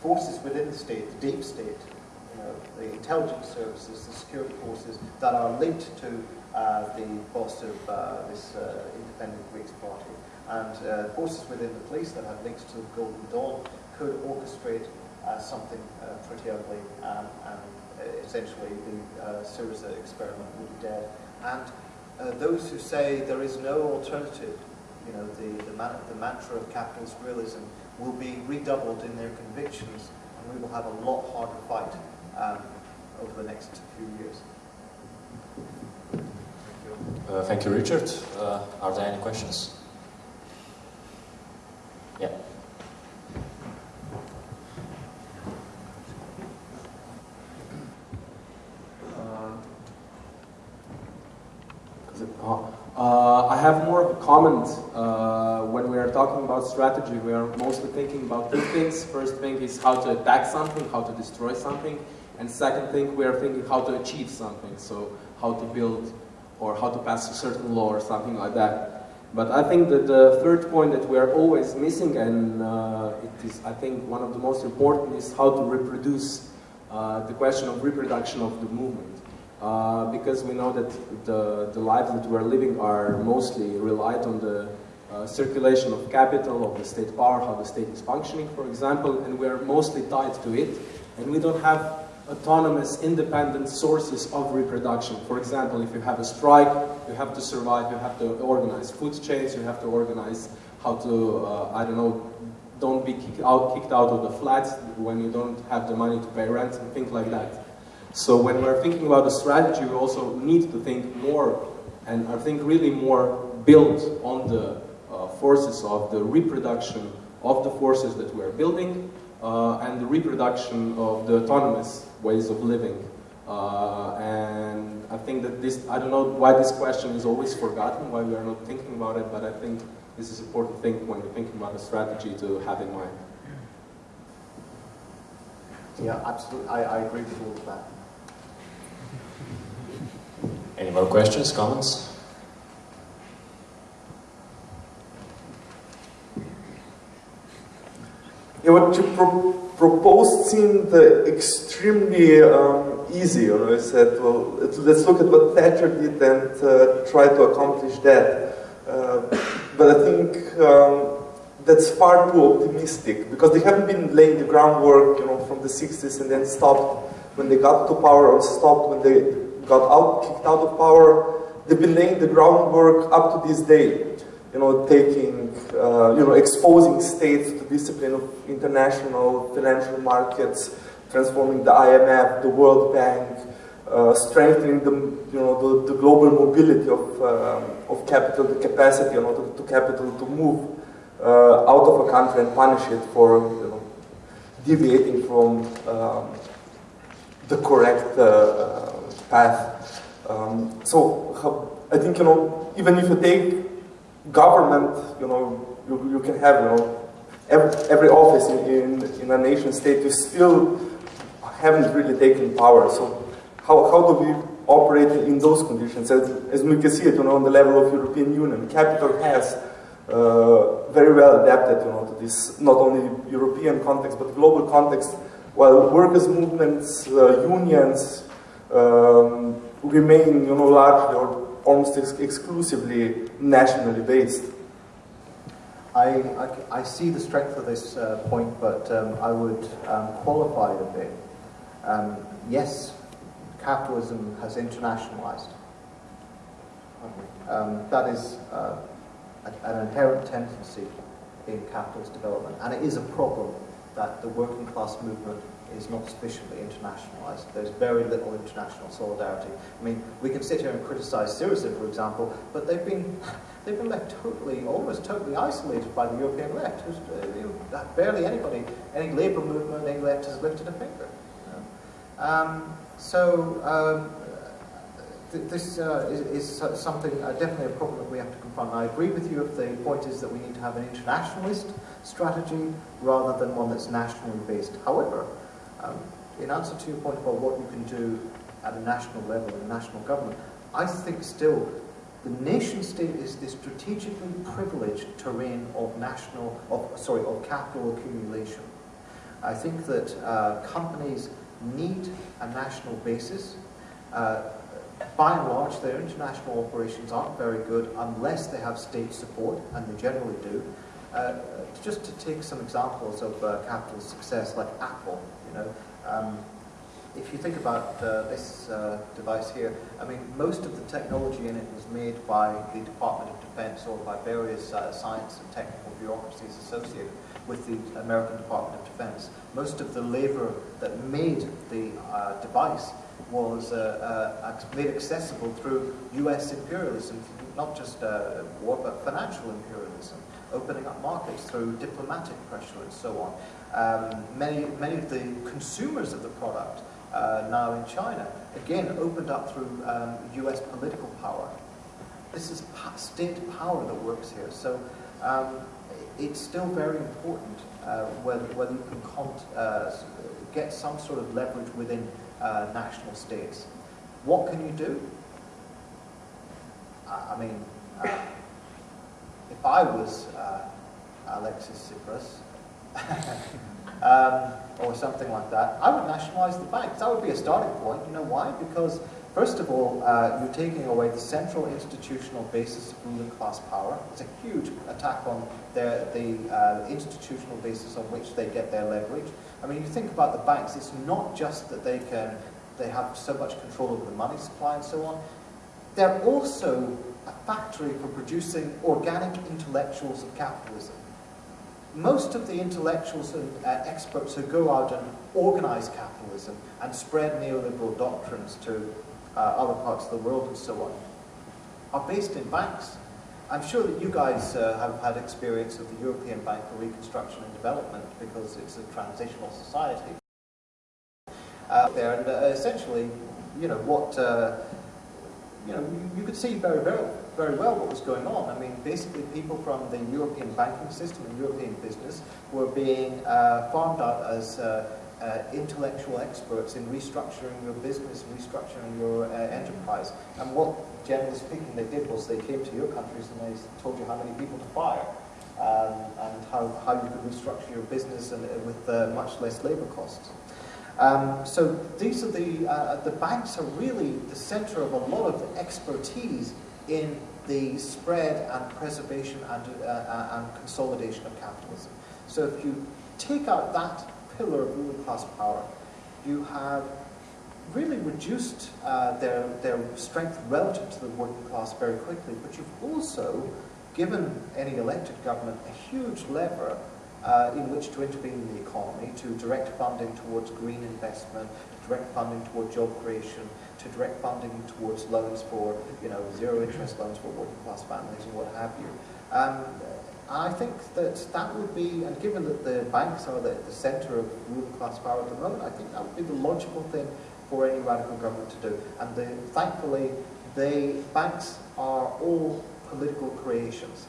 forces within the state, the deep state, you know, the intelligence services, the security forces that are linked to uh, the boss of uh, this uh, independent Greeks party, and uh, forces within the police that have links to the Golden Dawn could orchestrate uh, something uh, pretty ugly, um, and essentially the Syriza experiment would be dead. And those who say there is no alternative, you know, the, the, man the mantra of capitalist realism will be redoubled in their convictions and we will have a lot harder fight um, over the next few years. Uh, thank you, Richard. Uh, are there any questions? Yeah. Uh, uh, I have more of a comment. Uh, when we are talking about strategy, we are mostly thinking about two things. First thing is how to attack something, how to destroy something. And second thing, we are thinking how to achieve something. So how to build or how to pass a certain law or something like that. But I think that the third point that we are always missing, and uh, it is, I think, one of the most important, is how to reproduce uh, the question of reproduction of the movement. Uh, because we know that the, the lives that we're living are mostly relied on the uh, circulation of capital, of the state power, how the state is functioning, for example, and we're mostly tied to it. And we don't have autonomous, independent sources of reproduction. For example, if you have a strike, you have to survive, you have to organize food chains, you have to organize how to, uh, I don't know, don't be kicked out, kicked out of the flats when you don't have the money to pay rent and things like that. So when we're thinking about a strategy, we also need to think more, and I think really more built on the uh, forces of the reproduction of the forces that we're building, uh, and the reproduction of the autonomous ways of living. Uh, and I think that this, I don't know why this question is always forgotten, why we are not thinking about it, but I think this is an important thing when you're thinking about a strategy to have in mind. Yeah, absolutely. I, I agree with all of that. Any more questions, comments? Yeah, what you pro proposed seemed extremely um, easy. You know, you said, well, let's look at what Thatcher did and uh, try to accomplish that. Uh, but I think um, that's far too optimistic because they haven't been laying the groundwork, you know, from the 60s and then stopped when they got to power or stopped when they got out, kicked out of power. They've been laying the groundwork up to this day you know, taking, uh, you know, exposing states to discipline of international financial markets, transforming the IMF, the World Bank, uh, strengthening the, you know, the, the global mobility of, uh, of capital, the capacity, you know, to, to capital to move uh, out of a country and punish it for, you know, deviating from um, the correct uh, path. Um, so I think, you know, even if you take government, you know, you, you can have, you know, every, every office in, in, in, a nation state, you still haven't really taken power. So how, how do we operate in those conditions? As, as we can see it, you know, on the level of European Union, capital has uh, very well adapted, you know, to this not only European context, but global context, while workers' movements, uh, unions, um, remain, you know, largely or almost ex exclusively nationally based. I, I, I, see the strength of this uh, point, but um, I would um, qualify it a bit. Um, yes, capitalism has internationalized. Um, that is uh, an inherent tendency in capitalist development, and it is a problem that the working class movement is not sufficiently internationalized. There's very little international solidarity. I mean, we can sit here and criticize Syriza, for example, but they've been they've been left totally, almost totally isolated by the European left. Uh, barely anybody, any labour movement, any left has lifted a finger. You know? um, so um, th this uh, is, is, something, uh, definitely a problem that we have to confront. I agree with you if the point is that we need to have an internationalist strategy rather than one that's nationally based. However, um, in answer to your point about what you can do at a national level in national government, I think still the nation state is the strategically privileged terrain of national, of, sorry, of capital accumulation. I think that uh, companies need a national basis. Uh, by and large, their international operations aren't very good unless they have state support, and they generally do. Uh, just to take some examples of uh, capital success, like Apple, know, um, if you think about uh, this uh, device here, I mean, most of the technology in it was made by the Department of Defense or by various uh, science and technical bureaucracies associated with the American Department of Defense. Most of the labor that made the uh, device was uh, uh, made accessible through US imperialism, not just war, but financial imperialism, opening up markets through diplomatic pressure and so on. Um, many, many of the consumers of the product uh, now in China, again, opened up through um, US political power. This is state power that works here. So um, it's still very important uh, whether, whether you can uh, get some sort of leverage within uh, national states. What can you do? I mean, uh, if I was uh, Alexis Tsipras, um, or something like that, I would nationalize the banks. That would be a starting point. You know why? Because, first of all, uh, you're taking away the central institutional basis of ruling class power. It's a huge attack on their, the uh, institutional basis on which they get their leverage. I mean, you think about the banks, it's not just that they can, they have so much control over the money supply and so on. They're also a factory for producing organic intellectuals of capitalism. Most of the intellectuals and uh, experts who go out and organize capitalism and spread neoliberal doctrines to uh, other parts of the world and so on are based in banks. I'm sure that you guys uh, have had experience of the European Bank for Reconstruction and Development because it's a transitional society. Uh, there and uh, essentially, you know, what, uh, you know, you, could see very, very, very well what was going on. I mean, basically people from the European banking system and European business were being uh, farmed out as uh, uh, intellectual experts in restructuring your business, restructuring your uh, enterprise. And what, generally speaking, they did was they came to your countries and they told you how many people to fire um, and how, how you could restructure your business and, uh, with uh, much less labor costs. Um, so these are the, uh, the banks are really the center of a lot of expertise in the spread and preservation and, uh, and consolidation of capitalism. So if you take out that pillar of ruling class power, you have really reduced uh, their, their strength relative to the working class very quickly, but you've also given any elected government a huge lever uh, in which to intervene in the economy, to direct funding towards green investment, to direct funding towards job creation, to direct funding towards loans for, you know, zero interest loans for working class families and what have you. Um, I think that that would be, and given that the banks are the, the centre of ruling class power at the moment, I think that would be the logical thing for any radical government to do. And the, thankfully, the banks are all political creations.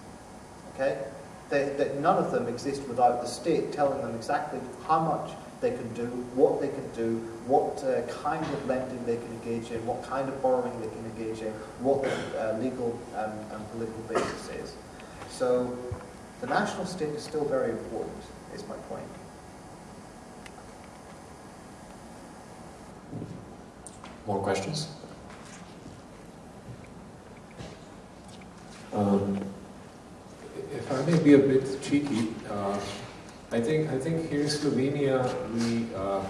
Okay? They, they, none of them exist without the state telling them exactly how much they can do, what they can do, what uh, kind of lending they can engage in, what kind of borrowing they can engage in, what the uh, legal um, and political basis is. So the national state is still very important, is my point. More questions? Um, if I may be a bit cheeky, uh, I think I think here in Slovenia we uh,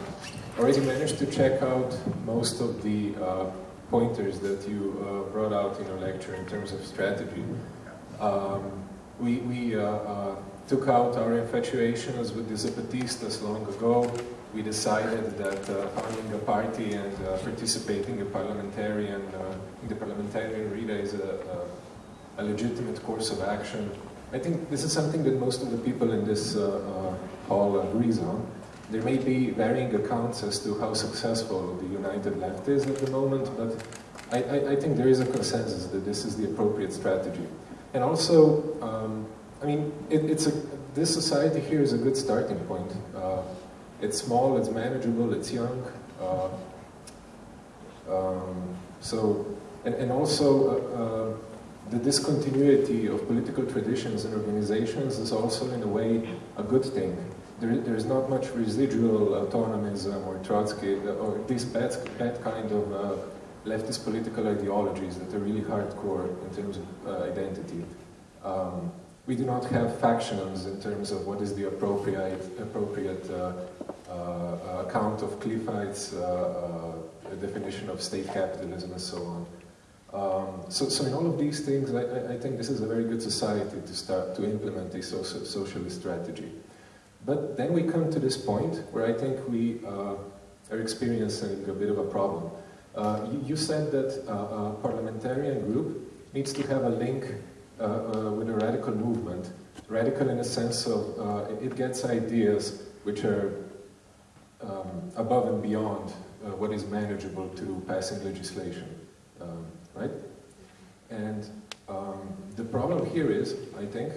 already managed to check out most of the uh, pointers that you uh, brought out in your lecture in terms of strategy. Um, we, we uh, uh, took out our infatuations with the Zapatistas long ago. We decided that founding a party and participating in parliamentarian in the parliamentarian arena is a, a, a, legitimate course of action. I think this is something that most of the people in this hall agrees on. There may be varying accounts as to how successful the United Left is at the moment, but I, I, I, think there is a consensus that this is the appropriate strategy. And also, um, I mean, it, it's a, this society here is a good starting point. Uh, it's small, it's manageable, it's young. Uh, um, so, and, and also, uh, uh, the discontinuity of political traditions and organizations is also, in a way, a good thing. There, there's not much residual autonomism or Trotsky, or this bad, bad kind of uh, leftist political ideologies that are really hardcore in terms of uh, identity. Um, we do not have factions in terms of what is the appropriate, appropriate uh, uh, account of Cliffite's uh, uh, definition of state capitalism and so on. Um, so, so in all of these things, I, I, think this is a very good society to start to implement a social, socialist strategy. But then we come to this point where I think we uh, are experiencing a bit of a problem. Uh, you, you, said that uh, a parliamentarian group needs to have a link uh, uh, with a radical movement. Radical in the sense of uh, it gets ideas which are um, above and beyond what is manageable to passing legislation, um, right? And um, the problem here is, I think,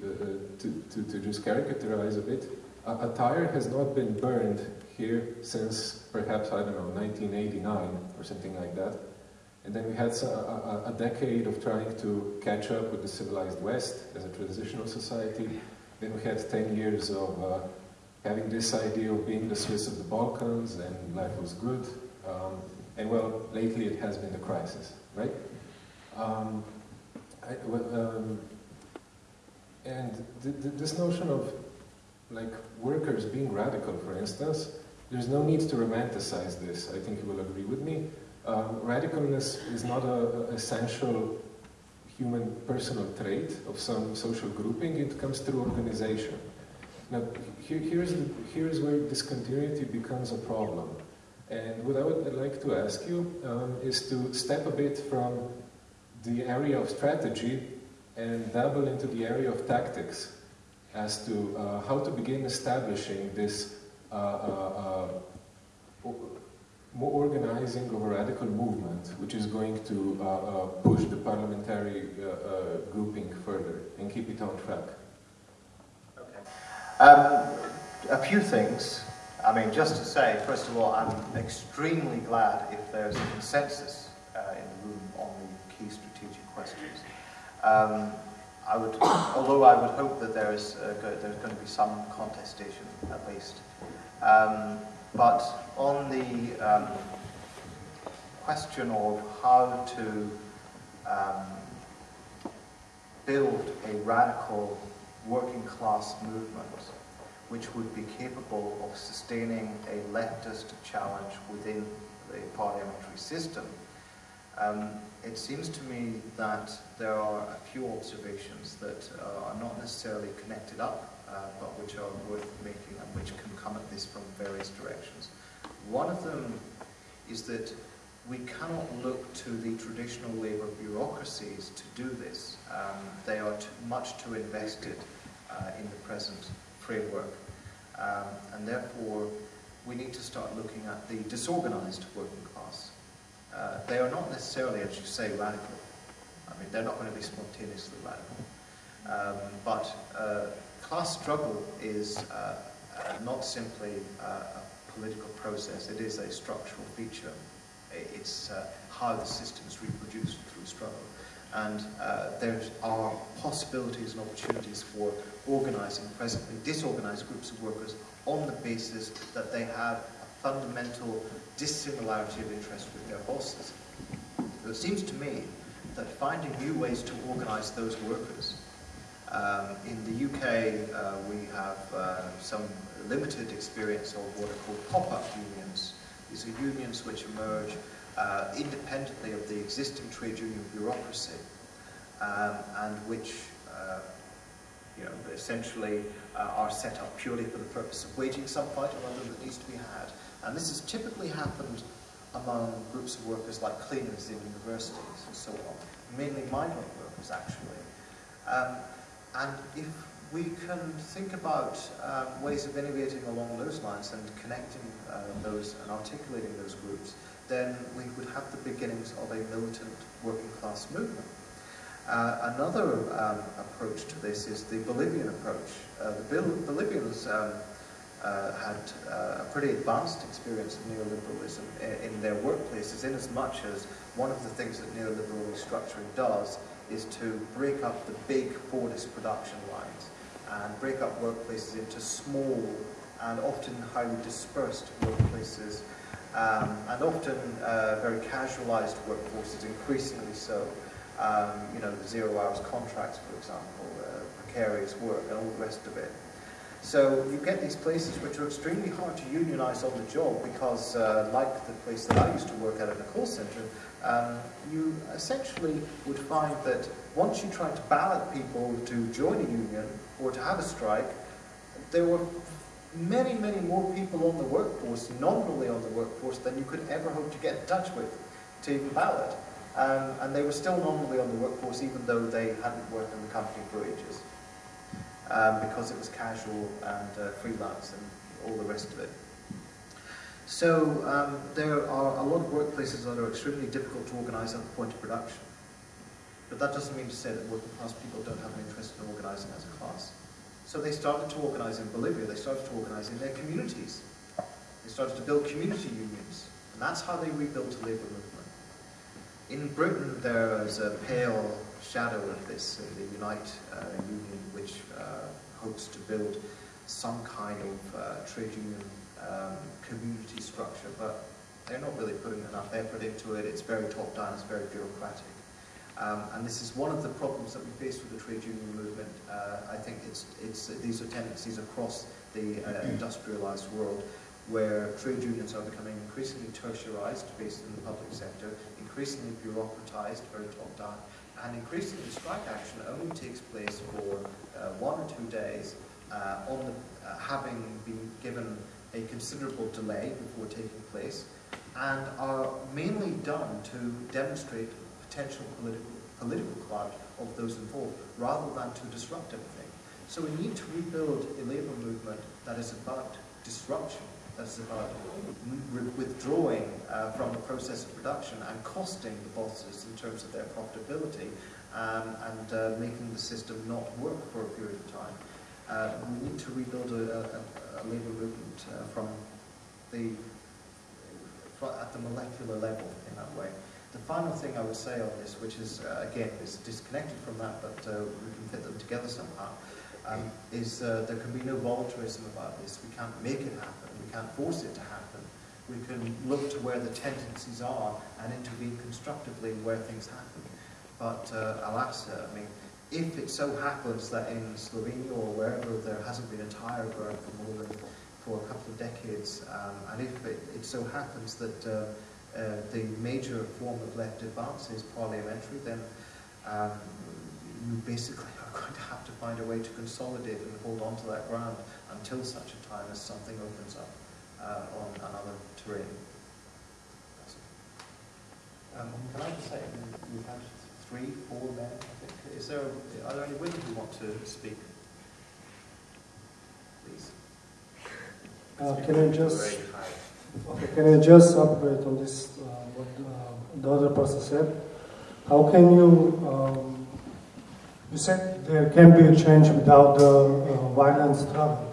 to, to, to just caricaturize a bit, a, a tire has not been burned here since perhaps, I don't know, 1989 or something like that. And then we had a, a, a, decade of trying to catch up with the civilized West as a transitional society. Then we had 10 years of uh, having this idea of being the Swiss of the Balkans and life was good. Um, and well, lately it has been the crisis, right? Um, I, um, and th th this notion of like workers being radical, for instance, there's no need to romanticize this. I think you will agree with me. Um, radicalness is not an essential human personal trait of some social grouping, it comes through organization. Now, here, here's, the, here's where discontinuity becomes a problem. And what I would like to ask you um, is to step a bit from the area of strategy and dabble into the area of tactics as to uh, how to begin establishing this uh, uh, uh more organizing of a radical movement which is going to uh, uh, push the parliamentary grouping further and keep it on track. Okay. Um, a few things. I mean, just to say, first of all, I'm extremely glad if there's a consensus in the room on the key strategic questions. Um, I would, although I would hope that there is uh, go, there's going to be some contestation at least. Um, but on the um, question of how to um, build a radical working class movement which would be capable of sustaining a leftist challenge within the parliamentary system, um, it seems to me that there are a few observations that uh, are not necessarily connected up, uh, but which are worth making and which can come at this from various directions. One of them is that we cannot look to the traditional labour bureaucracies to do this. Um, they are too, much too invested uh, in the present framework. Um, and therefore, we need to start looking at the disorganised working class. Uh, they are not necessarily, as you say, radical. I mean, they're not going to be spontaneously radical. Um, but uh, class struggle is uh, uh not simply uh, a political process, it is a structural feature. It's uh, how the system is reproduced through struggle. And there are possibilities and opportunities for organising presently disorganised groups of workers on the basis that they have a fundamental dissimilarity of interest with their bosses. So it seems to me that finding new ways to organise those workers. Um, in the UK, uh, we have uh, some limited experience of what are called pop-up unions. These are unions which emerge uh, independently of the existing trade union bureaucracy um, and which uh, you know, essentially uh, are set up purely for the purpose of waging some fight or other that needs to be had. And this has typically happened among groups of workers like cleaners in universities and so on, mainly migrant workers actually. Um, and if we can think about um, ways of innovating along those lines and connecting uh, those and articulating those groups, then we would have the beginnings of a militant working class movement. Uh, another um, approach to this is the Bolivian approach. Uh, the Bolivians um, uh, had uh, a pretty advanced experience of neoliberalism in, in, their workplaces, in as much as one of the things that neoliberal restructuring does is to break up the big Fordist production lines and break up workplaces into small and often highly dispersed workplaces, um, and often uh, very casualized workforces, increasingly so. Um, you know, the zero hours contracts, for example, uh, precarious work, and all the rest of it. So you get these places which are extremely hard to unionize on the job because, uh, like the place that I used to work at in a call center, um, you essentially would find that once you tried to ballot people to join a union or to have a strike, there were many, many more people on the workforce, nominally on the workforce, than you could ever hope to get in touch with to even ballot. Um, and they were still nominally on the workforce even though they hadn't worked in the company for ages um, because it was casual and uh, freelance and all the rest of it. So um, there are a lot of workplaces that are extremely difficult to organise at the point of production. But that doesn't mean to say that working class people don't have an interest in organising as a class. So they started to organise in Bolivia, they started to organise in their communities. They started to build community unions. And that's how they rebuilt the labour movement. In Britain, there is a pale shadow of this the Unite uh, Union, which uh, hopes to build some kind of uh, trade union um, community structure, but they're not really putting enough effort into it. It's very top down, it's very bureaucratic. Um, and this is one of the problems that we face with the trade union movement. Uh, I think it's, it's, these are tendencies across the uh, industrialized world where trade unions are becoming increasingly tertiarized based in the public sector, increasingly bureaucratized, very top down, and increasingly strike action only takes place for uh, one or two days uh, on the, uh, having been given a considerable delay before taking place and are mainly done to demonstrate potential political, political clout of those involved rather than to disrupt everything. So we need to rebuild a labour movement that is about disruption, that is about withdrawing uh, from the process of production and costing the bosses in terms of their profitability um, and uh, making the system not work for a period of time. Uh, we need to rebuild a, a, a labour movement uh, from the at the molecular level in that way. The final thing I would say on this, which is, uh, again, is disconnected from that, but uh, we can fit them together somehow, um, is uh, there can be no voluntarism about this. We can't make it happen. We can't force it to happen. We can look to where the tendencies are and intervene constructively where things happen. But uh, alas, I mean, if it so happens that in Slovenia or wherever there hasn't been a tire burn for more than for a couple of decades, um, and if it, it, so happens that uh, uh, the major form of left advance is parliamentary, then um, you basically are going to to find a way to consolidate and hold on to that ground until such a time as something opens up uh, on another terrain. Um, can I just say, we've had three, four men, I think. Is there, are there any women who want to speak? Please. Uh, can I just okay, can I just upgrade on this uh, what uh, the other person said? How can you um, you said there can be a change without the uh, violent struggle.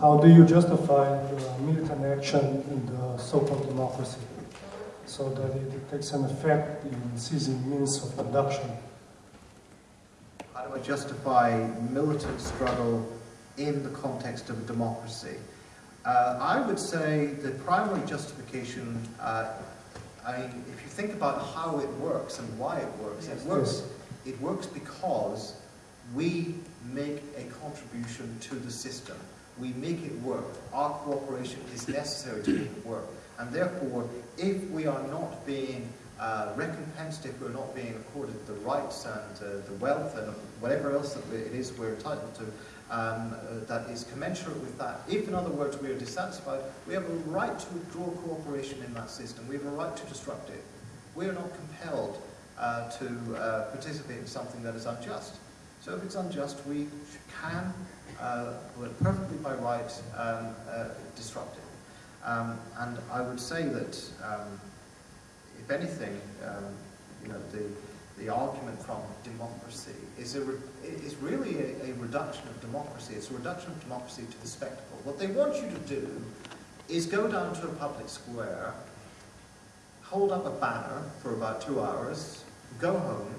How do you justify the militant action in the so-called democracy? so that it takes an effect in seizing means of production. How do I justify militant struggle in the context of a democracy? Uh, I would say the primary justification, uh, I mean, if you think about how it works and why it works, yes, it works. Yes. It works because we make a contribution to the system. We make it work. Our cooperation is necessary to make it work. And therefore, if we are not being uh, recompensed, if we're not being accorded the rights and uh, the wealth and whatever else that it is we're entitled to, um, uh, that is commensurate with that. If, in other words, we are dissatisfied, we have a right to withdraw cooperation in that system. We have a right to disrupt it. We are not compelled uh, to uh, participate in something that is unjust. So if it's unjust, we can, uh, perfectly by right, um, disrupt it. Um, and I would say that, um, if anything, um, you know, the, the argument from democracy is, a is really a, a, reduction of democracy. It's a reduction of democracy to the spectacle. What they want you to do is go down to a public square, hold up a banner for about two hours, go home,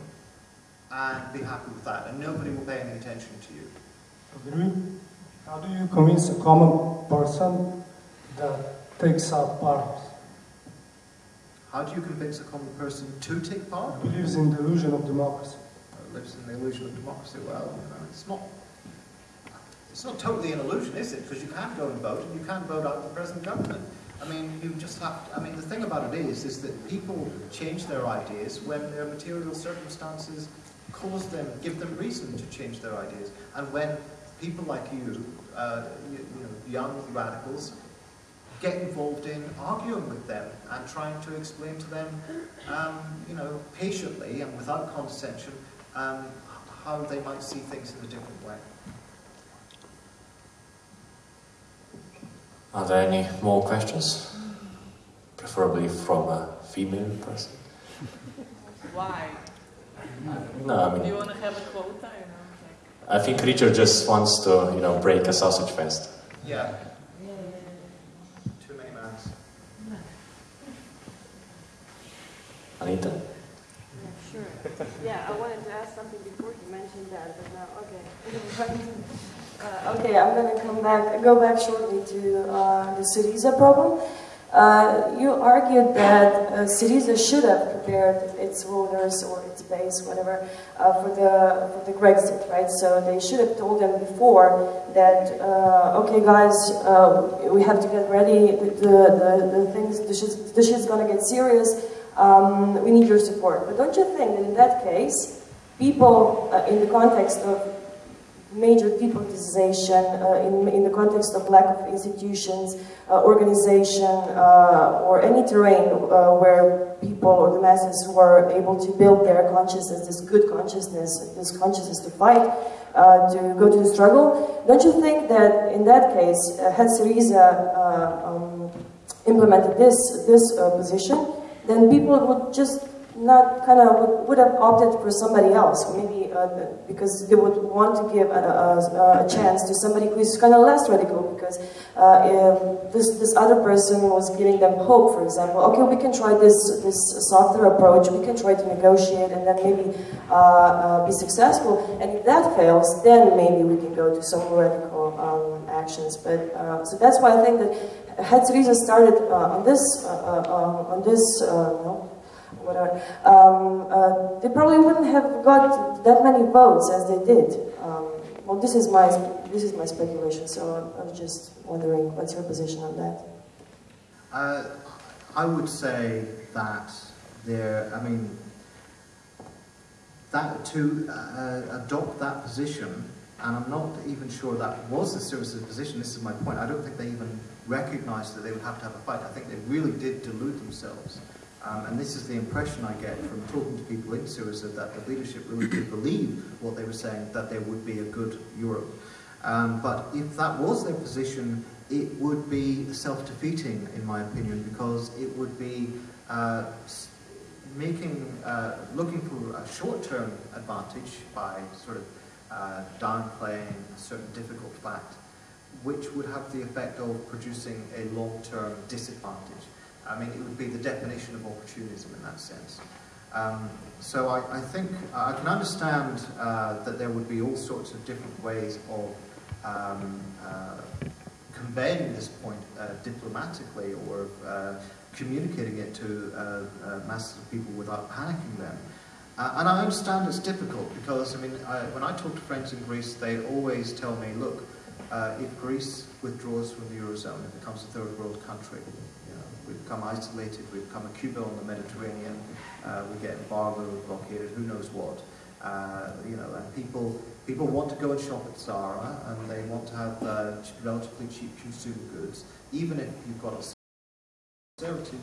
and be happy with that, and nobody will pay any attention to you. Agree? How do you convince a common person that takes up arms. How do you convince a common person to take part? Believes in the illusion of democracy. Lives in the illusion of democracy. Well, you know, it's not. It's not totally an illusion, is it? Because you can go and vote, and you can vote out the present government. I mean, you just have. To, I mean, the thing about it is, is that people change their ideas when their material circumstances cause them, give them reason to change their ideas, and when people like you, uh, you, you know, young radicals, get involved in arguing with them and trying to explain to them, um, you know, patiently and without condescension, um, how they might see things in a different way. Are there any more questions? Preferably from a female person. Why? No, I mean. Do you want to have a quota? You know, like... I think Richard just wants to, you know, break a sausage fest. Yeah. Too many marks. Anita? Yeah, sure. Yeah, I wanted to ask something before you mentioned that, but now, okay. uh, okay, I'm going to come back, go back shortly to uh, the Syriza problem. Uh, you argued that uh, Syriza should have prepared its rulers or its base, whatever, uh, for the for the Grexit, right? So they should have told them before that, uh, okay, guys, uh, we have to get ready. The the, the things the shit's, shit's gonna get serious. Um, we need your support. But don't you think that in that case, people in the context of major depoliticization uh, in, in the context of lack of institutions, uh, organization, uh, or any terrain uh, where people or the masses were able to build their consciousness, this good consciousness, this consciousness to fight, uh, to go to the struggle. Don't you think that in that case, uh, had Syriza um, implemented this, this position, then people would just not kind of would, would have opted for somebody else, maybe uh, because they would want to give a, a, a chance to somebody who is kind of less radical, because uh, this this other person was giving them hope. For example, okay, we can try this this softer approach, we can try to negotiate, and then maybe uh, uh be successful. And if that fails, then maybe we can go to some radical um, actions. But uh, so that's why I think that had Syriza started uh, on this on this. No, whatever, um, uh, they probably wouldn't have got that many votes as they did. Um, well, this is my this is my speculation, so I'm just wondering what's your position on that. Uh, I would say that there. I mean, that to uh, adopt that position, and I'm not even sure that was the Syriza's position. This is my point. I don't think they even recognised that they would have to have a fight. I think they really did delude themselves. Um, and this is the impression I get from talking to people in Syriza that the leadership really did believe what they were saying, that there would be a good Europe. Um, but if that was their position, it would be self-defeating, in my opinion, because it would be uh, making, uh, looking for a short-term advantage by sort of uh, downplaying a certain difficult fact, which would have the effect of producing a long-term disadvantage. I mean, it would be the definition of opportunism in that sense. Um, so I, I, think I can understand uh, that there would be all sorts of different ways of um, uh, conveying this point uh, diplomatically or uh, communicating it to uh, uh, masses of people without panicking them. and I understand it's difficult because, I mean, I, when I talk to friends in Greece, they always tell me, look, if Greece withdraws from the Eurozone, it becomes a third world country, we become isolated, we become a Cuba on the Mediterranean, uh, we get embargoed, blockaded, who knows what. Uh, you know, and people people want to go and shop at Zara, and they want to have uh, relatively cheap consumer goods, even if you've got austerity.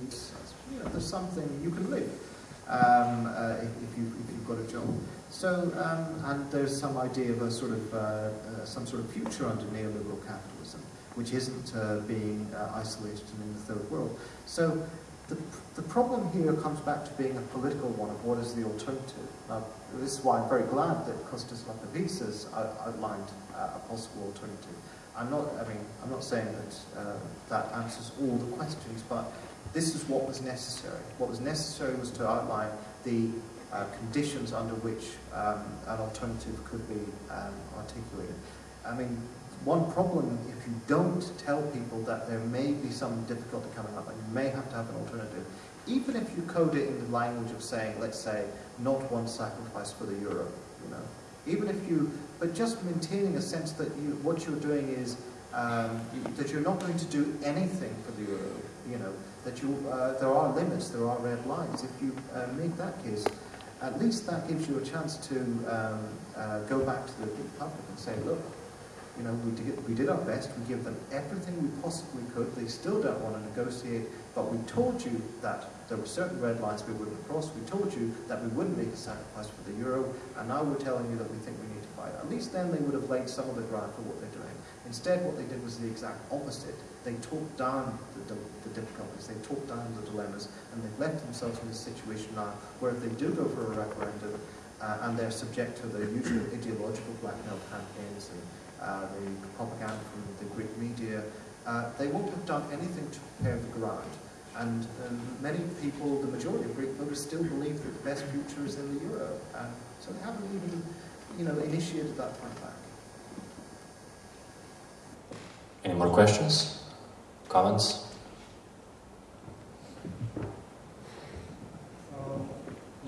You know, there's something you can live um, uh, if, if, you, you've got a job. So, um, and there's some idea of a sort of uh, uh, some sort of future under neoliberal capitalism which isn't uh, being uh, isolated in the third world. So the, the problem here comes back to being a political one of what is the alternative. Now, this is why I'm very glad that Kostas Lapavitsas has outlined uh, a possible alternative. I'm not, I mean, I'm not saying that that answers all the questions, but this is what was necessary. What was necessary was to outline the uh, conditions under which um, an alternative could be um, articulated. I mean, one problem if you don't tell people that there may be some difficulty coming up and you may have to have an alternative, even if you code it in the language of saying, let's say, not one sacrifice for the euro, you know, even if you, but just maintaining a sense that you, what you're doing is um, that you're not going to do anything for the euro, you know, that you, uh, there are limits, there are red lines. If you uh, make that case, at least that gives you a chance to um, uh, go back to the public and say, look, you know, we did, we did our best. We gave them everything we possibly could. They still don't want to negotiate, but we told you that there were certain red lines we wouldn't cross. We told you that we wouldn't make a sacrifice for the euro, and now we're telling you that we think we need to fight. At least then they would have laid some of the ground for what doing. Instead, what they did was the exact opposite. They talked down the, the, difficulties, they talked down the dilemmas, and they've left themselves in a situation now where if they do go for a referendum, uh, and they're subject to the usual ideological blackmail campaigns and uh, the propaganda from the Greek media, uh, they won't have done anything to prepare the ground. And um, many people, the majority of Greek voters, still believe that the best future is in the euro. And so they haven't even, you know, initiated that point Any more questions? Comments? Uh,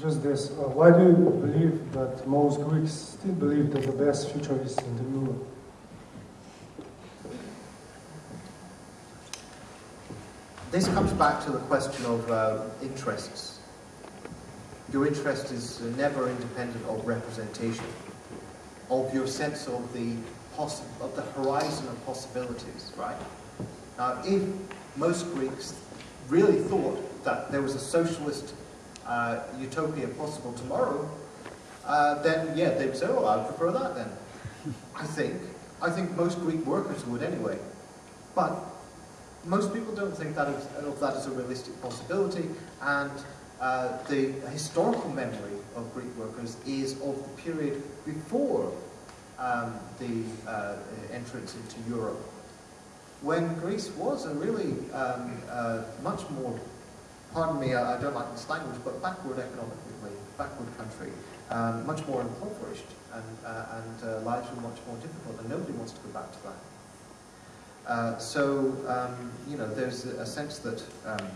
just this. Uh, why do you believe that most Greeks still believe that the best future is in the euro? This comes back to the question of uh, interests. Your interest is never independent of representation, of your sense of the of the horizon of possibilities, right? Now, if most Greeks really thought that there was a socialist uh, utopia possible tomorrow, uh, then yeah, they'd say, "Oh, I'd prefer that." Then, I think, I think most Greek workers would anyway, but most people don't think that is, of that as a realistic possibility, and uh, the historical memory of Greek workers is of the period before um, the uh, entrance into Europe, when Greece was a really um, uh, much more, pardon me, I I don't like this language, but backward economically, backward country, um, much more impoverished, and, uh, and uh, lives were much more difficult, and nobody wants to go back to that. Uh, so, um, you know, there's a sense that, um,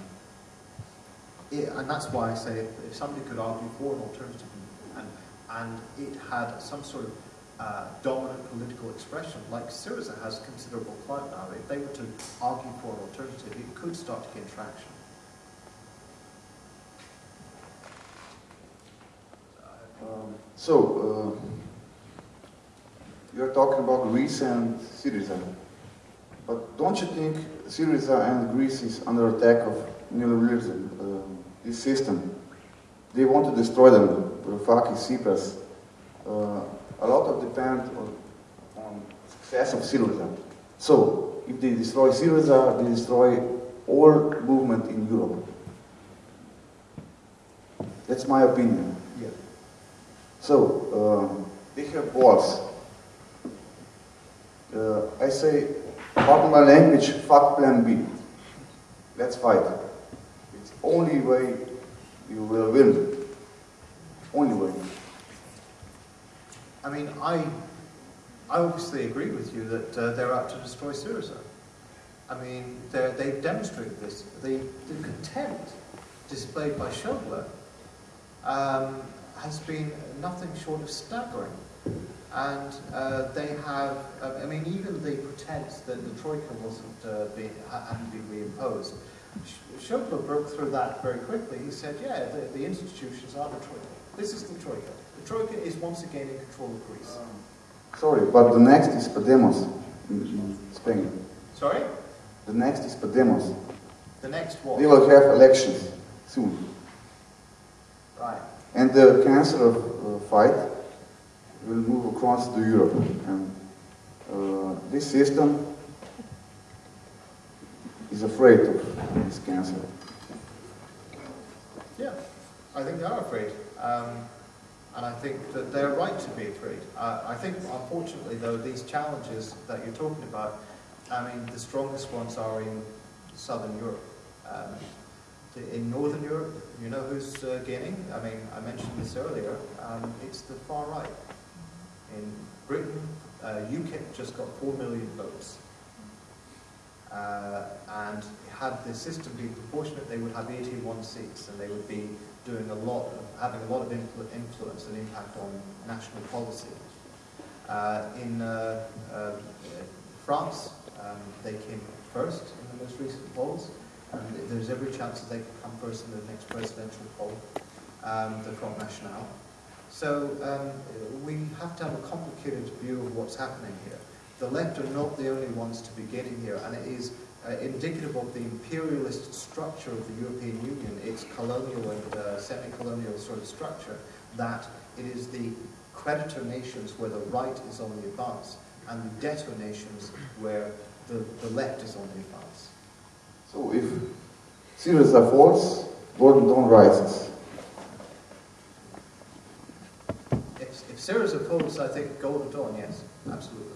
it, and that's why I say if, if, somebody could argue for an alternative and, and it had some sort of uh, dominant political expression, like Syriza has considerable clout now, if they were to argue for an alternative, it could start to gain traction. Um, so, uh, you're talking about Greece and Syriza. But don't you think Syriza and Greece is under attack of neoliberalism, uh, this system? They want to destroy them, Varoufakis, Tsipras. Uh, a lot of depend on, on success of Syriza. So, if they destroy Syriza, they destroy all movement in Europe. That's my opinion. Yeah. So, um, they have walls. Uh, I say Pardon my language, fuck plan B. Let's fight. It's the only way you will win. Only way. I mean, I, I obviously agree with you that uh, they're out to destroy Syriza. I mean, they've demonstrated this. The, the contempt displayed by Schäuble um, has been nothing short of staggering and uh, they have, uh, I mean, even the pretense that the Troika wasn't uh, being, hadn't been reimposed, Schäuble broke through that very quickly. He said, yeah, the, the, institutions are the Troika. This is the Troika. The Troika is once again in control of Greece. Sorry, but the next is Podemos in, in Spain. Sorry? The next is Podemos. The next what? They will have elections soon. Right. And the cancer uh, fight will move across to Europe. And uh, this system is afraid of this cancer. Yeah, I think they are afraid. Um, and I think that they're right to be afraid. Uh, I think, unfortunately, though, these challenges that you're talking about, I mean, the strongest ones are in Southern Europe. Um, in Northern Europe, you know who's uh, gaining? I mean, I mentioned this earlier. Um, it's the far right. In Britain, uh, UKIP just got 4 million votes. Uh, and had the system been proportionate, they would have 81 seats and they would be doing a lot, of, having a lot of influ influence and impact on national policy. Uh, in uh, uh, France, um, they came first in the most recent polls, and there's every chance that they could come first in the next presidential poll, um, the Front National. So um, we have to have a complicated view of what's happening here. The left are not the only ones to be getting here, and it is uh, indicative of the imperialist structure of the European Union, its colonial and uh, semi-colonial sort of structure, that it is the creditor nations where the right is on the advance, and the debtor nations where the, the left is on the advance. So if Syriza falls, Golden Dawn rises. If, if Syriza falls, I think Golden Dawn, yes, absolutely.